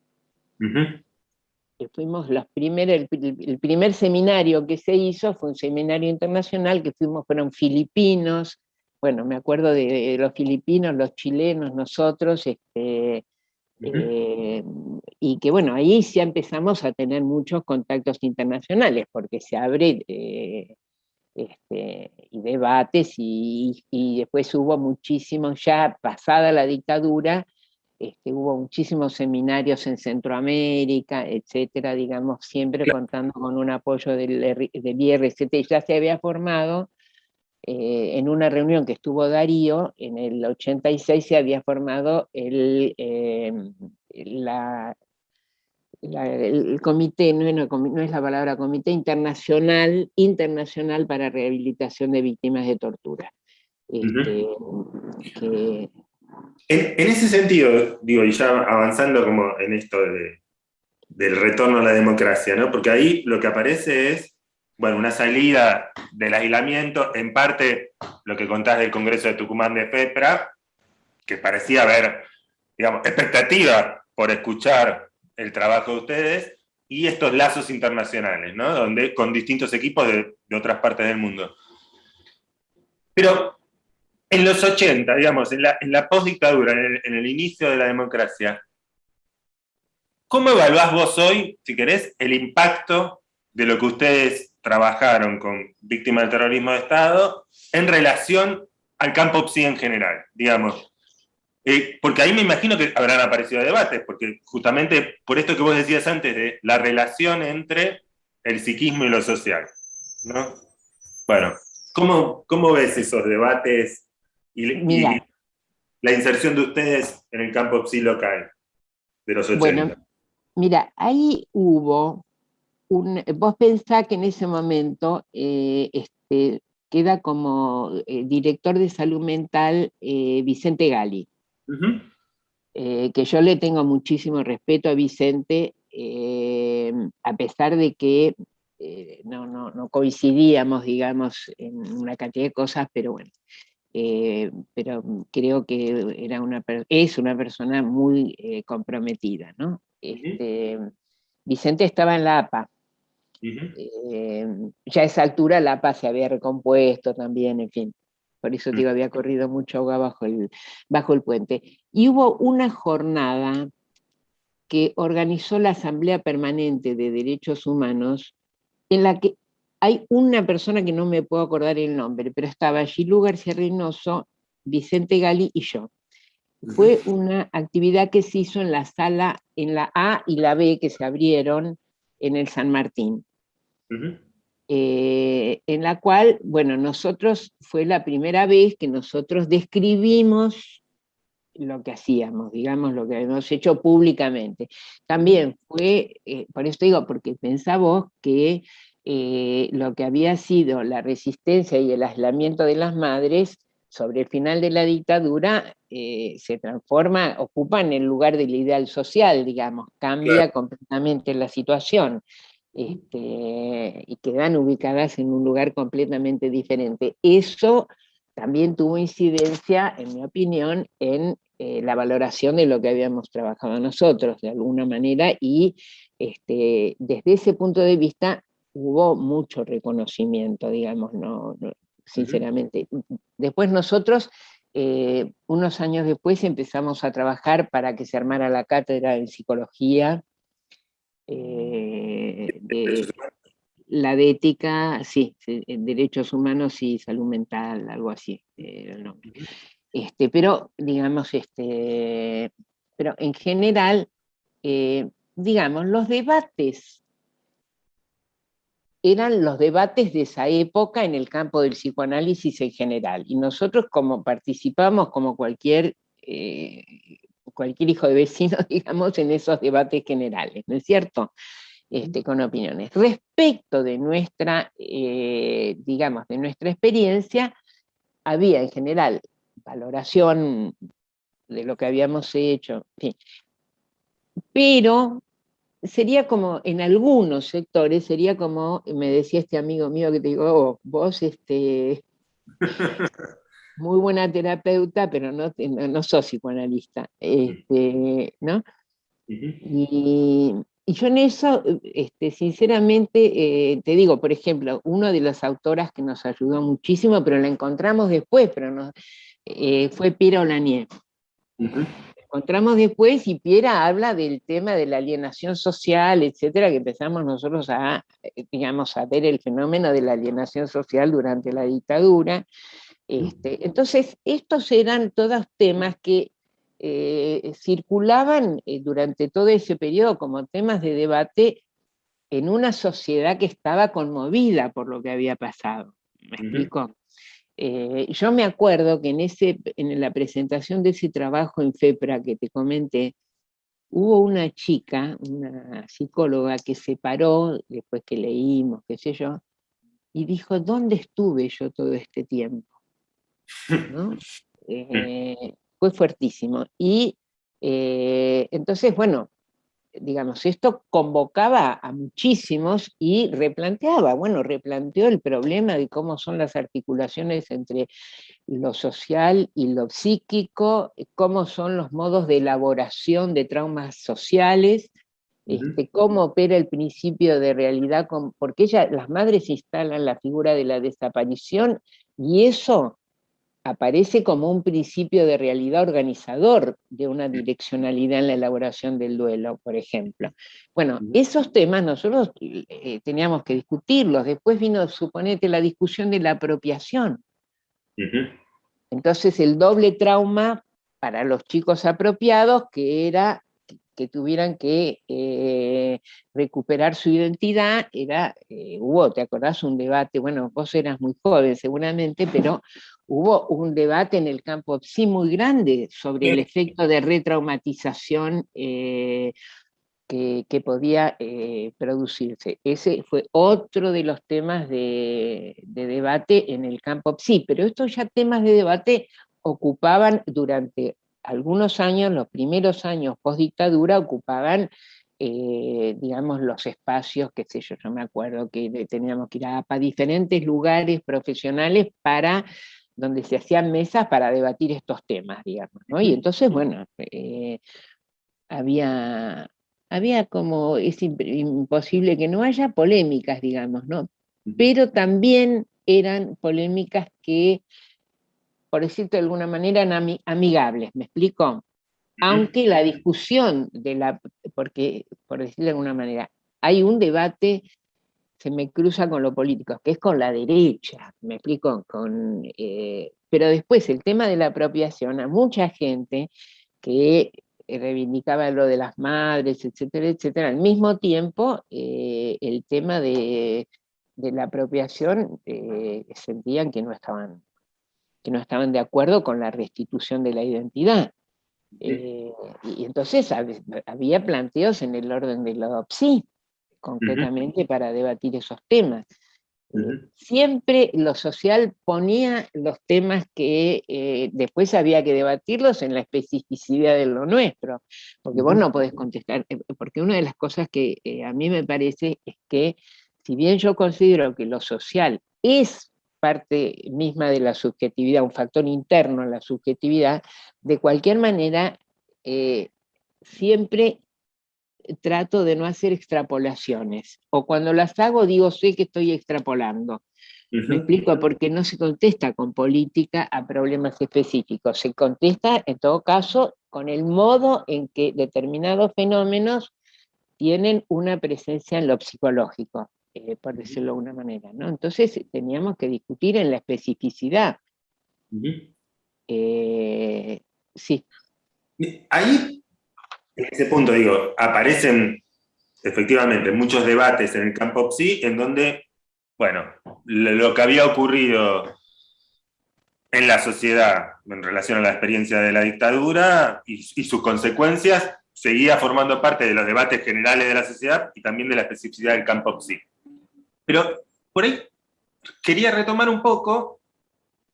fuimos los primeros, el, primer seminario que se hizo fue un seminario internacional que fuimos, fueron filipinos, bueno, me acuerdo de, los filipinos, los chilenos, nosotros, este, eh, y que bueno, ahí ya empezamos a tener muchos contactos internacionales, porque se abre eh, este, y debates, y, después hubo muchísimos, ya pasada la dictadura, este, hubo muchísimos seminarios en Centroamérica, etcétera, digamos, siempre contando con un apoyo del, del IRCT, ya se había formado eh, en una reunión que estuvo Darío, en el 86 se había formado el, eh, la, el comité, no, es la palabra comité internacional, internacional para rehabilitación de víctimas de tortura. Este, en, ese sentido, digo, y ya avanzando como en esto del retorno a la democracia, ¿no? porque ahí lo que aparece es, bueno, una salida del aislamiento, en parte lo que contás del Congreso de Tucumán de FEPRA, que parecía haber, digamos, expectativa por escuchar el trabajo de ustedes y estos lazos internacionales, ¿no? Donde, con distintos equipos de, otras partes del mundo. Pero en los 80, digamos, en la, en la postdictadura, en el, inicio de la democracia, ¿cómo evaluás vos hoy, si querés, el impacto de lo que ustedes trabajaron con víctimas del terrorismo de Estado en relación al campo PSI en general? Digamos, eh, porque ahí me imagino que habrán aparecido debates, porque justamente por esto que vos decías antes de la relación entre el psiquismo y lo social. ¿no? Bueno, ¿cómo, cómo ves esos debates y, la inserción de ustedes en el campo psi local de los 80? Bueno, mira, ahí hubo un... Vos pensás que en ese momento eh, este, queda como eh, director de salud mental Vicente Gali. Eh, que yo le tengo muchísimo respeto a Vicente, eh, a pesar de que eh, no, coincidíamos, digamos, en una cantidad de cosas, pero bueno, pero creo que era una, es una persona muy comprometida, ¿no? Este, Vicente estaba en la APA, ya a esa altura la APA se había recompuesto también, en fin por eso digo, había corrido mucho agua bajo el, bajo el puente. Y hubo una jornada que organizó la Asamblea Permanente de Derechos Humanos, en la que hay una persona que no me puedo acordar el nombre, pero estaba Gilú García Reynoso, Vicente Gali y yo. Fue una actividad que se hizo en la sala, en la A y la B que se abrieron en el San Martín. Eh, en la cual, bueno, nosotros, fue la primera vez que nosotros describimos lo que hacíamos, digamos, lo que habíamos hecho públicamente. También fue, eh, por eso digo, porque pensaba que eh, lo que había sido la resistencia y el aislamiento de las madres sobre el final de la dictadura se transforma, ocupa en el lugar del ideal social, digamos, cambia completamente la situación. Este, y quedan ubicadas en un lugar completamente diferente. Eso también tuvo incidencia, en mi opinión, en eh, la valoración de lo que habíamos trabajado nosotros, de alguna manera, y este, desde ese punto de vista hubo mucho reconocimiento, digamos, no, sinceramente. Después nosotros, eh, unos años después, empezamos a trabajar para que se armara la cátedra en psicología, eh, de, la de ética, sí, derechos humanos y salud mental, algo así el nombre. Este, pero, digamos, este, pero en general, eh, digamos, los debates eran los debates de esa época en el campo del psicoanálisis en general. Y nosotros como participamos como cualquier, eh, cualquier hijo de vecino, digamos, en esos debates generales, ¿no es cierto? Este, con opiniones. Respecto de nuestra, eh, digamos, de nuestra experiencia, había en general valoración de lo que habíamos hecho, pero sería como, en algunos sectores, sería como, me decía este amigo mío que te digo, oh, vos este, muy buena terapeuta, pero no, no, sos psicoanalista, este, ¿no? y, yo en eso, este, sinceramente, eh, te digo, por ejemplo, una de las autoras que nos ayudó muchísimo, pero la encontramos después, pero no, eh, fue Piera Olanier encontramos después y Piera habla del tema de la alienación social, etcétera, que empezamos nosotros a, eh, digamos, a ver el fenómeno de la alienación social durante la dictadura. Este, entonces, estos eran todos temas que eh, circulaban eh, durante todo ese periodo como temas de debate en una sociedad que estaba conmovida por lo que había pasado. ¿Me explico? Eh, yo me acuerdo que en, ese, en la presentación de ese trabajo en FEPRA que te comenté, hubo una chica, una psicóloga que se paró, después que leímos, qué sé yo, y dijo, ¿dónde estuve yo todo este tiempo? Eh, fue fuertísimo. Y eh, entonces, bueno, digamos, esto convocaba a muchísimos y replanteaba, bueno, replanteó el problema de cómo son las articulaciones entre lo social y lo psíquico, cómo son los modos de elaboración de traumas sociales, este, cómo opera el principio de realidad, porque ella, las madres instalan la figura de la desaparición y eso aparece como un principio de realidad organizador de una direccionalidad en la elaboración del duelo, por ejemplo. Bueno, esos temas nosotros eh, teníamos que discutirlos. Después vino, suponete, la discusión de la apropiación. Entonces el doble trauma para los chicos apropiados, que era que tuvieran que eh, recuperar su identidad, era, eh, hubo, ¿te acordás? Un debate, bueno, vos eras muy joven seguramente, pero hubo un debate en el campo sí muy grande sobre el efecto de retraumatización eh, que, podía producirse. Ese fue otro de los temas de, de, debate en el campo sí, pero estos ya temas de debate ocupaban durante algunos años, los primeros años post dictadura, ocupaban, eh, digamos, los espacios, qué sé yo, yo me acuerdo que teníamos que ir a, diferentes lugares profesionales para donde se hacían mesas para debatir estos temas, digamos, ¿no? Y entonces, bueno, eh, había, había como, es imposible que no haya polémicas, digamos, ¿no? Pero también eran polémicas que por decirte de alguna manera, amigables, ¿me explico? Aunque la discusión de la, porque, por decirlo de alguna manera, hay un debate, se me cruza con lo político, que es con la derecha, ¿me explico? Con, eh, pero después el tema de la apropiación, a mucha gente que reivindicaba lo de las madres, etcétera, etcétera, al mismo tiempo eh, el tema de, la apropiación eh, sentían que no estaban que no estaban de acuerdo con la restitución de la identidad. Y entonces había planteos en el orden de la OPSI, concretamente para debatir esos temas. Eh, siempre lo social ponía los temas que eh, después había que debatirlos en la especificidad de lo nuestro, porque vos no podés contestar, porque una de las cosas que a mí me parece es que si bien yo considero que lo social es parte misma de la subjetividad, un factor interno en la subjetividad, de cualquier manera, eh, siempre trato de no hacer extrapolaciones, o cuando las hago digo, sé que estoy extrapolando. Me explico, porque no se contesta con política a problemas específicos, se contesta en todo caso con el modo en que determinados fenómenos tienen una presencia en lo psicológico. eh, por decirlo de alguna manera. ¿no? Entonces teníamos que discutir en la especificidad. Eh, sí. Ahí, en ese punto, digo, aparecen efectivamente muchos debates en el campo PSI en donde, bueno, lo que había ocurrido en la sociedad en relación a la experiencia de la dictadura y, sus consecuencias seguía formando parte de los debates generales de la sociedad y también de la especificidad del campo PSI. Pero por ahí quería retomar un poco,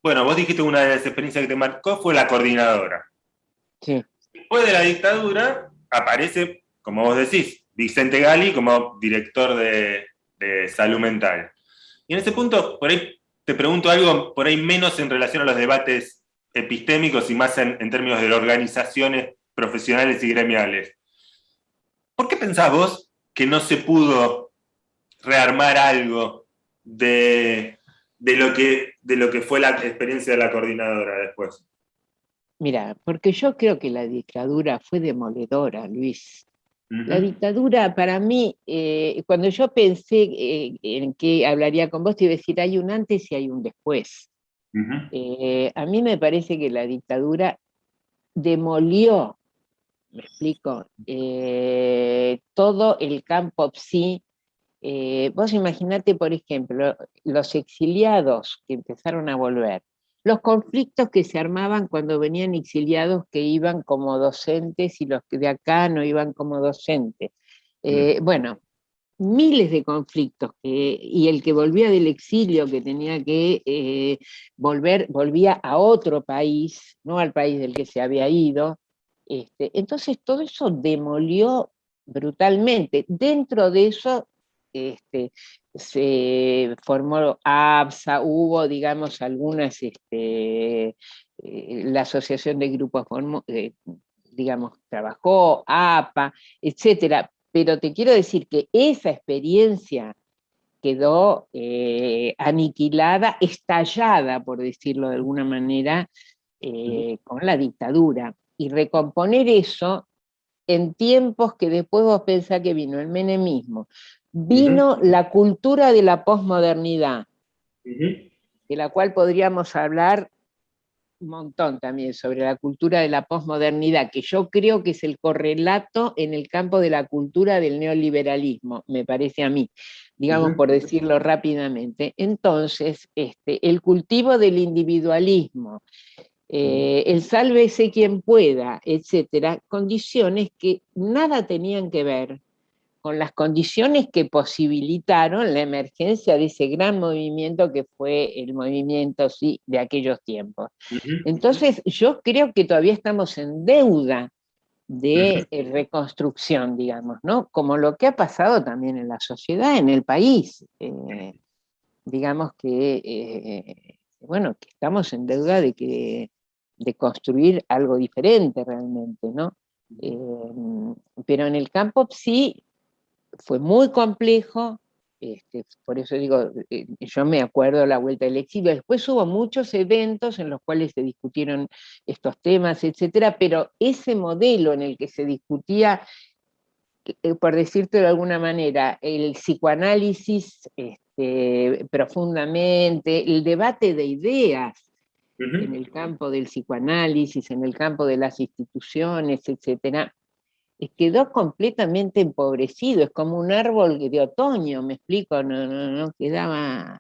bueno, vos dijiste una de las experiencias que te marcó fue la coordinadora. Sí. Después de la dictadura aparece, como vos decís, Vicente Gali como director de, salud mental. Y en ese punto, por ahí te pregunto algo por ahí menos en relación a los debates epistémicos y más en, términos de organizaciones profesionales y gremiales. ¿Por qué pensás vos que no se pudo rearmar algo de, lo que, de lo que fue la experiencia de la coordinadora después? Mira, porque yo creo que la dictadura fue demoledora, Luis. La dictadura, para mí, eh, cuando yo pensé eh, en que hablaría con vos, te iba a decir, hay un antes y hay un después. Eh, a mí me parece que la dictadura demolió, me explico, todo el campo psi vos imaginate, por ejemplo, los exiliados que empezaron a volver, los conflictos que se armaban cuando venían exiliados que iban como docentes y los que de acá no iban como docentes. Eh, bueno, miles de conflictos, y el que volvía del exilio, que tenía que eh, volver, volvía a otro país, no al país del que se había ido. Este, entonces todo eso demolió brutalmente. Dentro de eso este, se formó ABSA, hubo, digamos, algunas, este, eh, la Asociación de Grupos, eh, digamos, trabajó, APA, etcétera, pero te quiero decir que esa experiencia quedó eh, aniquilada, estallada, por decirlo de alguna manera, con la dictadura. Y recomponer eso en tiempos que después vos pensás que vino el menemismo, vino la cultura de la posmodernidad, de la cual podríamos hablar un montón también sobre la cultura de la posmodernidad, que yo creo que es el correlato en el campo de la cultura del neoliberalismo, me parece a mí, digamos por decirlo rápidamente. Entonces, este, el cultivo del individualismo, eh, el sálvese quien pueda, etcétera, condiciones que nada tenían que ver con las condiciones que posibilitaron la emergencia de ese gran movimiento que fue el movimiento sí, de aquellos tiempos. Entonces yo creo que todavía estamos en deuda de eh, reconstrucción, digamos, ¿no? Como lo que ha pasado también en la sociedad, en el país. Eh, digamos que, eh, bueno, que estamos en deuda de, que, de construir algo diferente realmente, ¿no? pero en el campo sí fue muy complejo, este, por eso digo, eh, yo me acuerdo de la vuelta del exilio, después hubo muchos eventos en los cuales se discutieron estos temas, etcétera, pero ese modelo en el que se discutía, eh, por decirte de alguna manera, el psicoanálisis este, profundamente, el debate de ideas, en el campo del psicoanálisis, en el campo de las instituciones, etcétera, quedó completamente empobrecido, es como un árbol de otoño, me explico, no, no, quedaba,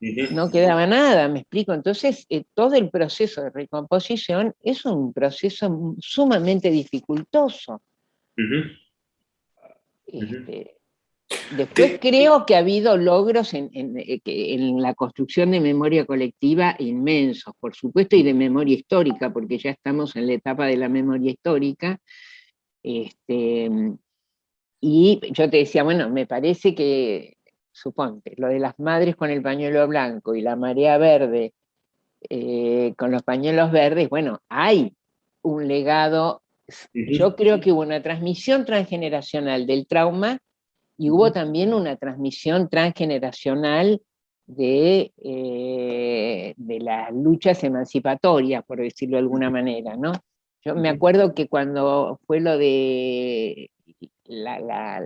no quedaba nada, me explico. Entonces, eh, todo el proceso de recomposición es un proceso sumamente dificultoso. Este, después creo que ha habido logros en, eh, en, la construcción de memoria colectiva inmensos, por supuesto, y de memoria histórica, porque ya estamos en la etapa de la memoria histórica, este, y yo te decía, bueno, me parece que, suponte, lo de las madres con el pañuelo blanco y la marea verde eh, con los pañuelos verdes, bueno, hay un legado, yo creo que hubo una transmisión transgeneracional del trauma y hubo también una transmisión transgeneracional de, eh, de las luchas emancipatorias, por decirlo de alguna manera, ¿no? Yo me acuerdo que cuando fue lo de las,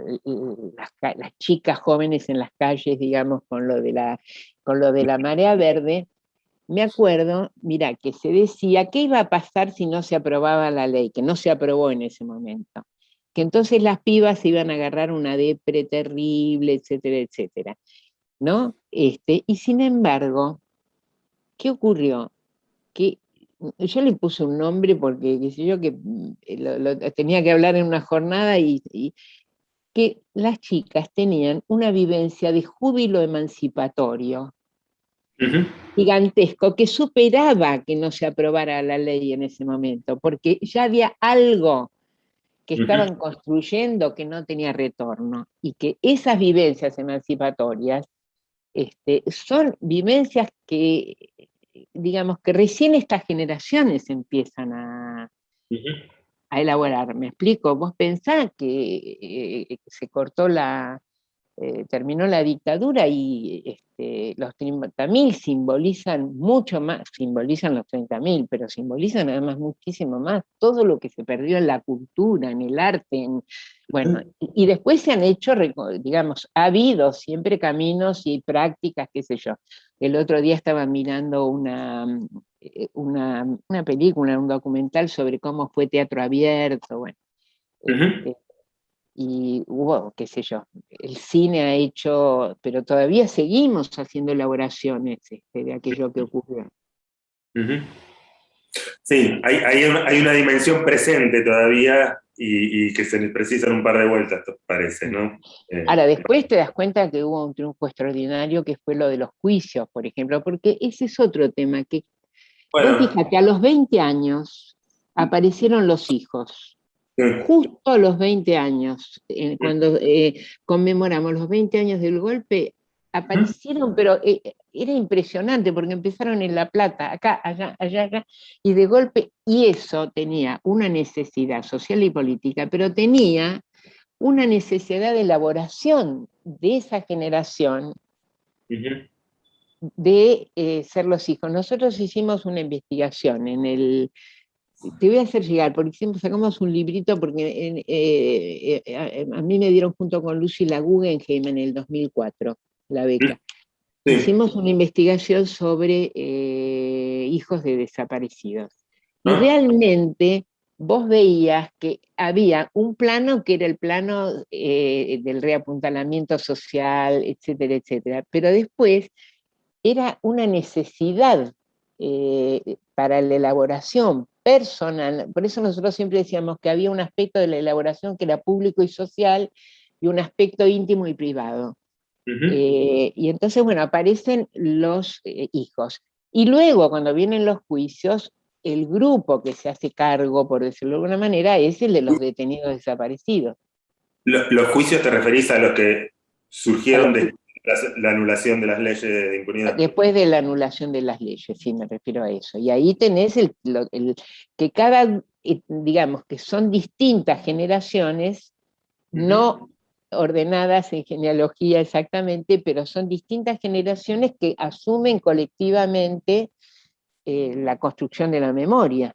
chicas jóvenes en las calles, digamos, con lo, de la, con lo de la marea verde, me acuerdo, mira, que se decía qué iba a pasar si no se aprobaba la ley, que no se aprobó en ese momento. Que entonces las pibas se iban a agarrar una depre terrible, etcétera, etcétera. ¿No? Este, y sin embargo, ¿qué ocurrió? Que yo le puse un nombre porque, qué sé yo, que mm, tenía que hablar en una jornada y, que las chicas tenían una vivencia de júbilo emancipatorio. Gigantesco que superaba que no se aprobara la ley en ese momento, porque ya había algo que estaban construyendo que no tenía retorno y que esas vivencias emancipatorias este, son vivencias que, digamos, que recién estas generaciones empiezan a, a elaborar. ¿Me explico? Vos pensás que eh, se cortó la, eh, terminó la dictadura y este, los 30.000 simbolizan mucho más, simbolizan los 30.000, pero simbolizan además muchísimo más todo lo que se perdió en la cultura, en el arte, bueno, y, después se han hecho, digamos, ha habido siempre caminos y prácticas, qué sé yo. El otro día estaba mirando una, eh, una, película, un documental sobre cómo fue teatro abierto, bueno y hubo, qué sé yo, el cine ha hecho, pero todavía seguimos haciendo elaboraciones este, de aquello que ocurrió. Sí, hay, una, dimensión presente todavía y, que se precisan un par de vueltas, parece, ¿no? Eh, Ahora, después te das cuenta que hubo un triunfo extraordinario que fue lo de los juicios, por ejemplo, porque ese es otro tema que, fíjate, a los 20 años aparecieron los hijos, Justo a los 20 años, eh, cuando eh, conmemoramos los 20 años del golpe, aparecieron, pero eh, era impresionante porque empezaron en La Plata, acá, allá, allá, allá, y de golpe, y eso tenía una necesidad social y política, pero tenía una necesidad de elaboración de esa generación de ser los hijos. Nosotros hicimos una investigación en el te voy a hacer llegar, porque siempre sacamos un librito, porque eh, eh, a, mí me dieron junto con Lucy la Guggenheim en el 2004, la beca. Hicimos una investigación sobre eh, hijos de desaparecidos. Y ah. realmente vos veías que había un plano que era el plano del reapuntalamiento social, etcétera, etcétera. Pero después era una necesidad para la elaboración personal. Por eso nosotros siempre decíamos que había un aspecto de la elaboración que era público y social y un aspecto íntimo y privado. Eh, y entonces, bueno, aparecen los eh, hijos. Y luego, cuando vienen los juicios, el grupo que se hace cargo, por decirlo de alguna manera, es el de los detenidos desaparecidos. ¿Los, juicios te referís a los que surgieron de, la, anulación de las leyes de impunidad. Después de la anulación de las leyes, sí, me refiero a eso. Y ahí tenés el, que cada, eh, digamos, que son distintas generaciones, no ordenadas en genealogía exactamente, pero son distintas generaciones que asumen colectivamente eh, la construcción de la memoria.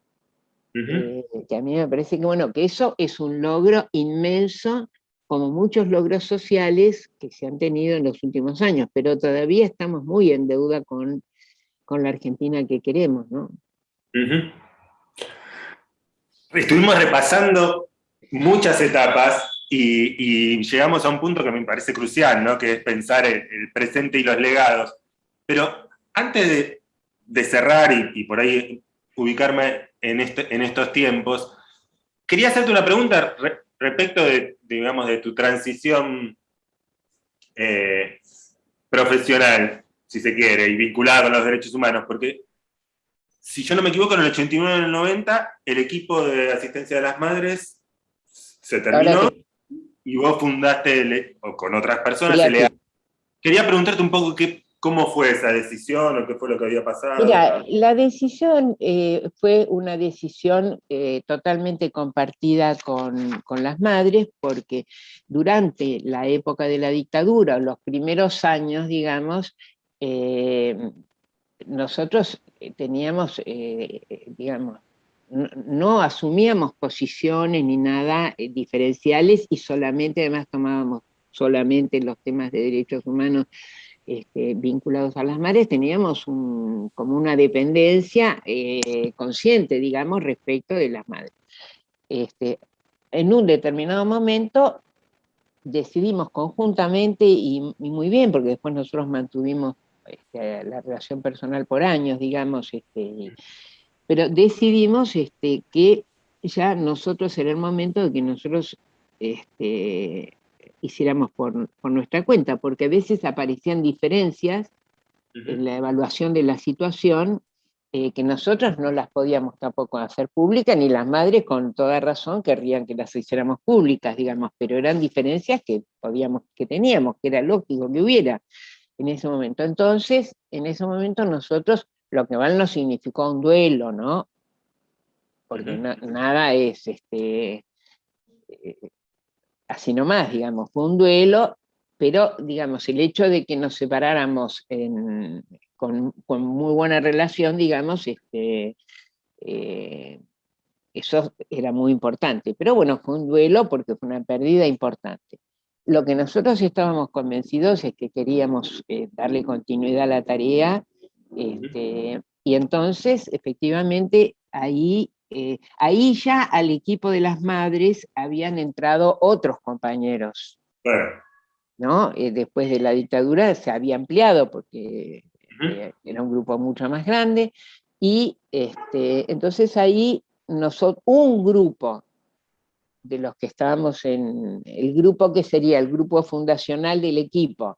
Eh, que a mí me parece que, bueno, que eso es un logro inmenso como muchos logros sociales que se han tenido en los últimos años, pero todavía estamos muy en deuda con, la Argentina que queremos. Estuvimos repasando muchas etapas y, llegamos a un punto que me parece crucial, ¿no? que es pensar el, presente y los legados. Pero antes de, cerrar y, por ahí ubicarme este, en estos tiempos, quería hacerte una pregunta respecto de, digamos, de tu transición eh, profesional, si se quiere, y vinculada con los derechos humanos, porque si yo no me equivoco, en el 89 y en el 90, el equipo de asistencia de las madres se terminó y vos fundaste, o con otras personas, Quería preguntarte un poco qué, ¿Cómo fue esa decisión o qué fue lo que había pasado? Mira, la decisión eh, fue una decisión eh, totalmente compartida con, las madres, porque durante la época de la dictadura, los primeros años, digamos, eh, nosotros teníamos, digamos, no, asumíamos posiciones ni nada diferenciales y solamente además tomábamos solamente los temas de derechos humanos este, vinculados a las madres, teníamos como una dependencia eh, consciente, digamos, respecto de las madres. Este, en un determinado momento decidimos conjuntamente y, muy bien, porque después nosotros mantuvimos este, la relación personal por años, digamos, pero decidimos que ya nosotros era el momento de que nosotros hiciéramos por, nuestra cuenta, porque a veces aparecían diferencias en la evaluación de la situación eh, que nosotros no las podíamos tampoco hacer públicas, ni las madres con toda razón querrían que las hiciéramos públicas, digamos, pero eran diferencias que, podíamos, que teníamos, que era lógico que hubiera en ese momento. Entonces, en ese momento nosotros, lo que mal nos significó un duelo, ¿no? Porque nada es este, eh, así nomás, digamos, fue un duelo, pero digamos, el hecho de que nos separáramos con, muy buena relación, digamos, este, eh, eso era muy importante. Pero bueno, fue un duelo porque fue una pérdida importante. Lo que nosotros estábamos convencidos es que queríamos eh, darle continuidad a la tarea, este, y entonces, efectivamente, ahí, eh, ahí ya al equipo de las madres habían entrado otros compañeros. ¿no? Eh, después de la dictadura se había ampliado porque era un grupo mucho más grande, y este, entonces ahí nosotros, un grupo de los que estábamos en el grupo que sería el grupo fundacional del equipo,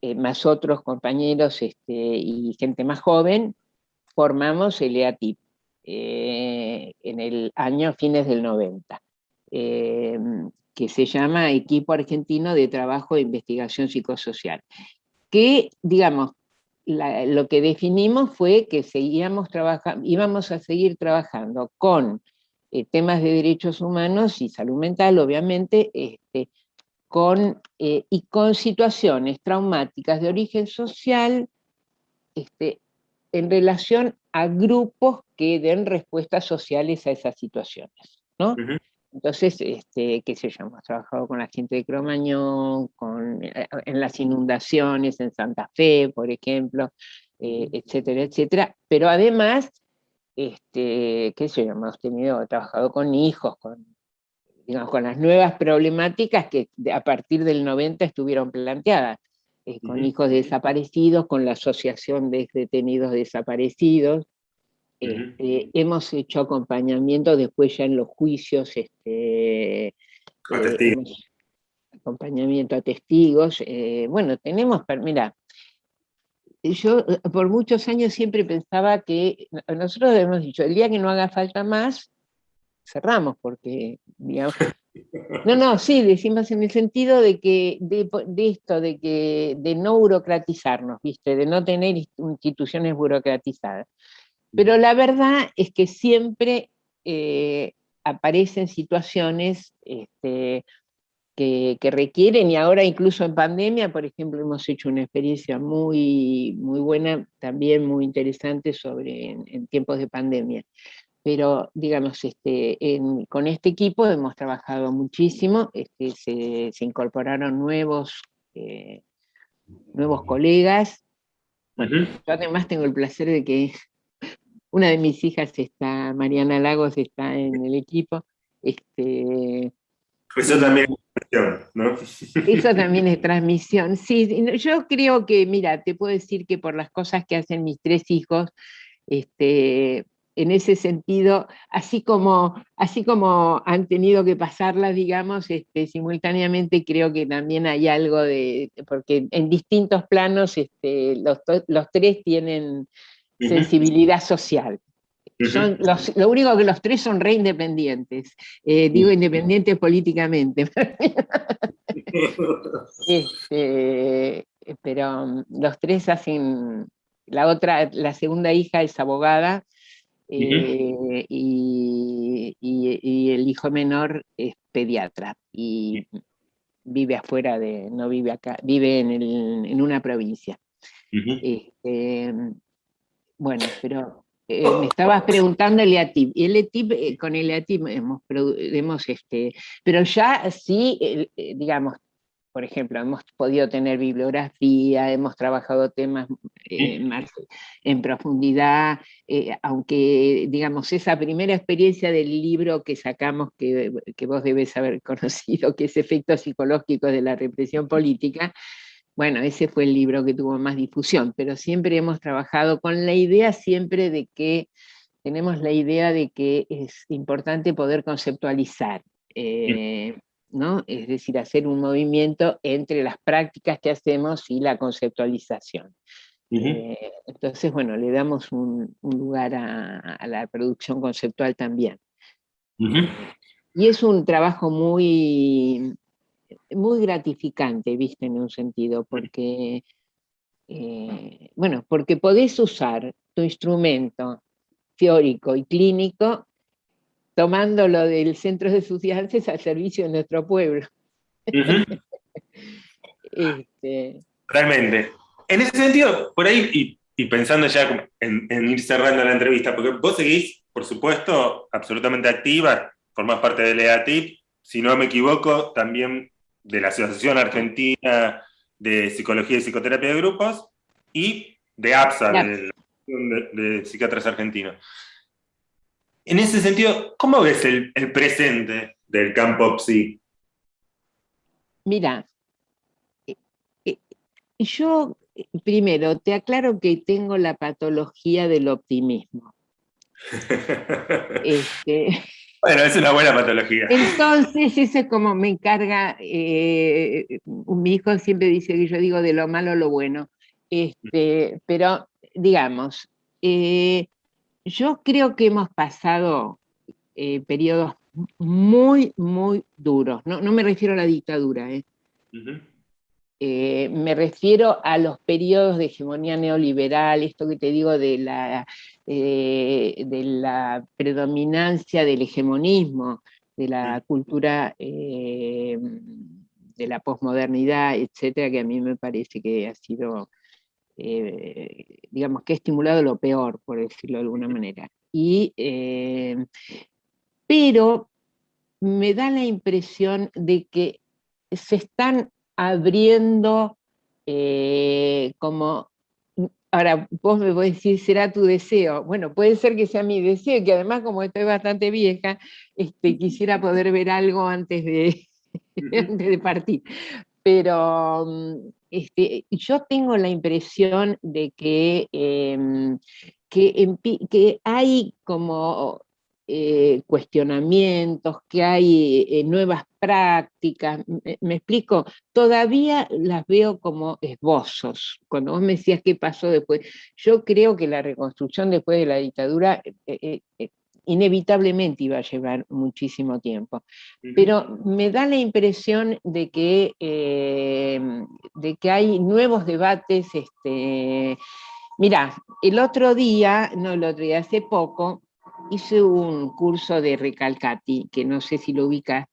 eh, más otros compañeros este, y gente más joven, formamos el EATIP eh, en el año fines del 90, eh, que se llama Equipo Argentino de Trabajo de Investigación Psicosocial, que, digamos, lo que definimos fue que seguíamos íbamos a seguir trabajando con eh, temas de derechos humanos y salud mental, obviamente, este, con, y con situaciones traumáticas de origen social este, en relación a grupos que den respuestas sociales a esas situaciones. ¿no? Entonces, este, qué sé yo, hemos trabajado con la gente de Cromañón, con, eh, en las inundaciones en Santa Fe, por ejemplo, etcétera, etcétera, pero además este, qué sé yo, hemos tenido, trabajado con hijos, con, digamos, con las nuevas problemáticas que a partir del 90 estuvieron planteadas, eh, con hijos desaparecidos, con la asociación de detenidos desaparecidos, este, hemos hecho acompañamiento después ya en los juicios, este, eh, acompañamiento a testigos, eh, bueno, tenemos, mira, yo eh, por muchos años siempre pensaba que, nosotros hemos dicho, el día que no haga falta más, cerramos, porque, digamos, no, no, sí, decimos en el sentido de que, de, esto, de que, de no burocratizarnos, ¿viste? De no tener instituciones burocratizadas. Pero la verdad es que siempre eh, aparecen situaciones este, que, requieren, y ahora incluso en pandemia, por ejemplo, hemos hecho una experiencia muy, muy buena, también muy interesante sobre en, tiempos de pandemia. Pero, digamos, este, con este equipo hemos trabajado muchísimo, este, se, incorporaron nuevos, eh, nuevos colegas. yo además tengo el placer de que una de mis hijas está, Mariana Lagos, está en el equipo. Este, eso también ¿no? Eso también es transmisión. Sí, yo creo que, mira, te puedo decir que por las cosas que hacen mis tres hijos, este, en ese sentido, así como, así como han tenido que pasarlas, digamos, este, simultáneamente creo que también hay algo de, porque en distintos planos este, los, los tres tienen sensibilidad social lo único que los tres son re independientes. Eh, digo independientes políticamente. Este, pero um, los tres hacen. La otra, la segunda hija es abogada. Eh, y, el hijo menor es pediatra y vive afuera de, no vive acá, vive en, una provincia. Este, bueno, pero eh, me estabas preguntando el EATIP, y el EATIP, eh, con el EATIP hemos, hemos este, pero ya sí, eh, digamos, por ejemplo, hemos podido tener bibliografía, hemos trabajado temas más en profundidad, aunque, digamos, esa primera experiencia del libro que sacamos, que, que vos debes haber conocido, que es Efectos Psicológicos de la Represión Política, bueno, ese fue el libro que tuvo más difusión, pero siempre hemos trabajado con la idea siempre de que tenemos la idea de que es importante poder conceptualizar, eh, ¿no? es decir, hacer un movimiento entre las prácticas que hacemos y la conceptualización. Eh, entonces, bueno, le damos un, lugar a, la producción conceptual también. Y es un trabajo muy, muy gratificante, viste, en un sentido, porque, eh, bueno, porque podés usar tu instrumento teórico y clínico tomándolo del centro de estudiantes al servicio de nuestro pueblo. Este, Realmente. En ese sentido, por ahí, y, pensando ya en, en, ir cerrando la entrevista, porque vos seguís, por supuesto, absolutamente activa, formás parte del EATIP, si no me equivoco, también de la Asociación Argentina de Psicología y Psicoterapia de Grupos, y de APSA, de la Asociación de, Psiquiatras Argentinos. En ese sentido, ¿cómo ves el, presente del campo psi? Mira, eh, eh, yo primero te aclaro que tengo la patología del optimismo. este, bueno, es una buena patología. Entonces, eso es como me encarga, eh, mi hijo siempre dice que yo digo de lo malo lo bueno, este, pero digamos, eh, yo creo que hemos pasado eh, periodos muy, muy duros, no, me refiero a la dictadura, me refiero a los periodos de hegemonía neoliberal, esto que te digo de la eh, de la predominancia del hegemonismo, de la cultura eh, de la posmodernidad, etcétera, que a mí me parece que ha sido, eh, digamos, que ha estimulado lo peor, por decirlo de alguna manera. Y, pero me da la impresión de que se están abriendo como Ahora, vos me podés decir, ¿será tu deseo? Bueno, puede ser que sea mi deseo, que además como estoy bastante vieja, este, quisiera poder ver algo antes de, de partir. Pero mm, este, yo tengo la impresión de que, em, que, que hay como eh, cuestionamientos, que hay eh, nuevas prácticas, me, explico, todavía las veo como esbozos. Cuando vos me decías qué pasó después, yo creo que la reconstrucción después de la dictadura eh, inevitablemente iba a llevar muchísimo tiempo. Pero me da la impresión de que, de que hay nuevos debates. Este, Mira, el otro día, no el otro día, hace poco, hice un curso de Recalcati, que no sé si lo ubicas.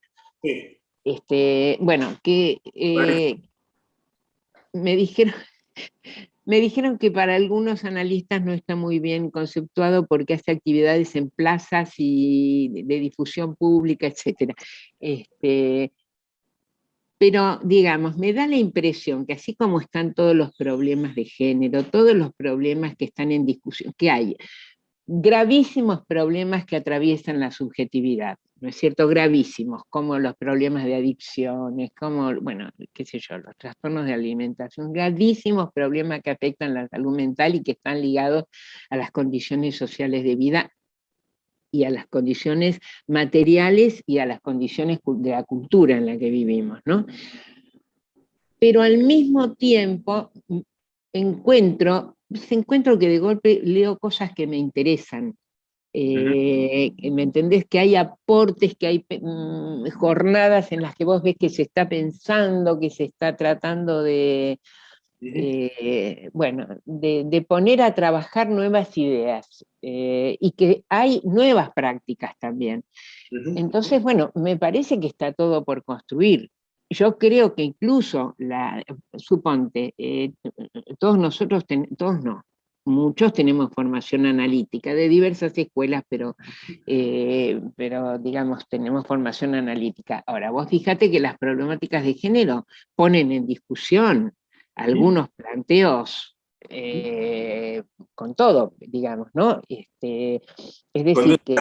Este, bueno, que eh, me dijeron... Me dijeron que para algunos analistas no está muy bien conceptuado porque hace actividades en plazas y de difusión pública, etc. Este, pero, digamos, me da la impresión que así como están todos los problemas de género, todos los problemas que están en discusión, que hay gravísimos problemas que atraviesan la subjetividad, ¿no es cierto? Gravísimos, como los problemas de adicciones, como, bueno, qué sé yo, los trastornos de alimentación, gravísimos problemas que afectan la salud mental y que están ligados a las condiciones sociales de vida y a las condiciones materiales y a las condiciones de la cultura en la que vivimos, ¿no? Pero al mismo tiempo encuentro se encuentro que de golpe leo cosas que me interesan. Eh, ¿Me entendés? Que hay aportes, que hay mm, jornadas en las que vos ves que se está pensando, que se está tratando de, bueno, de, poner a trabajar nuevas ideas eh, y que hay nuevas prácticas también. Entonces, bueno, me parece que está todo por construir yo creo que incluso, la, suponte, eh, todos nosotros, todos no, muchos tenemos formación analítica de diversas escuelas, pero, eh, pero digamos, tenemos formación analítica. Ahora, vos fíjate que las problemáticas de género ponen en discusión algunos planteos eh, con todo, digamos, ¿no? Este, es decir que...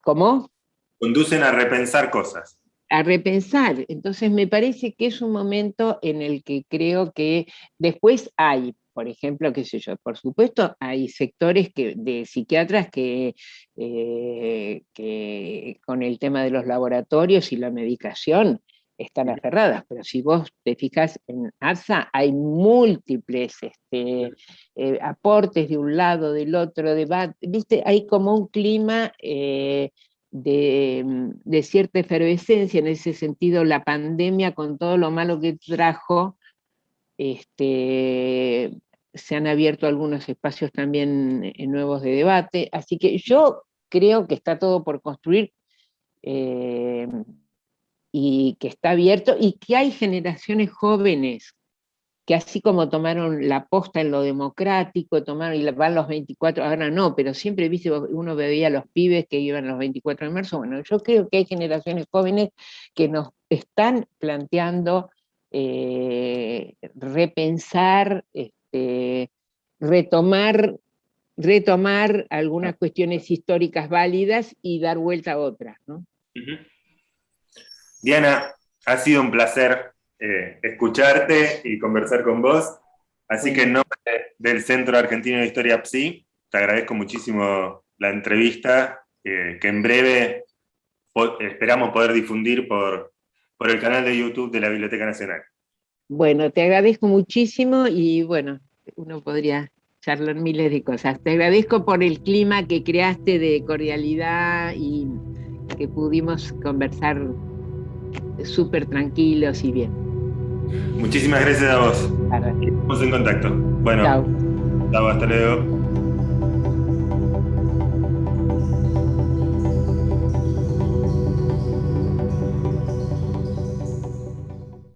¿Cómo? Conducen a repensar cosas a repensar. Entonces me parece que es un momento en el que creo que después hay por ejemplo, qué sé yo, por supuesto hay sectores que, de psiquiatras que, eh, que con el tema de los laboratorios y la medicación están aferradas, pero si vos te fijas en ARSA, hay múltiples este, eh, aportes de un lado, del otro, debate, ¿viste? Hay como un clima eh, de, de, cierta efervescencia, en ese sentido la pandemia con todo lo malo que trajo, este, se han abierto algunos espacios también nuevos de debate, así que yo creo que está todo por construir eh, y que está abierto y que hay generaciones jóvenes que así como tomaron la posta en lo democrático, tomaron y van los 24, ahora no, pero siempre viste, uno veía a los pibes que iban los 24 de marzo, bueno, yo creo que hay generaciones jóvenes que nos están planteando eh, repensar este, retomar, retomar algunas cuestiones históricas válidas y dar vuelta a otras. Diana, ha sido un placer eh, escucharte y conversar con vos. Así que en nombre del Centro Argentino de Historia PSI, te agradezco muchísimo la entrevista, que en breve esperamos poder difundir por, por el canal de YouTube de la Biblioteca Nacional. Bueno, te agradezco muchísimo y bueno, uno podría charlar miles de cosas. Te agradezco por el clima que creaste de cordialidad y que pudimos conversar súper tranquilos y bien. Muchísimas gracias a vos. Estamos en contacto. Bueno, chao. hasta luego.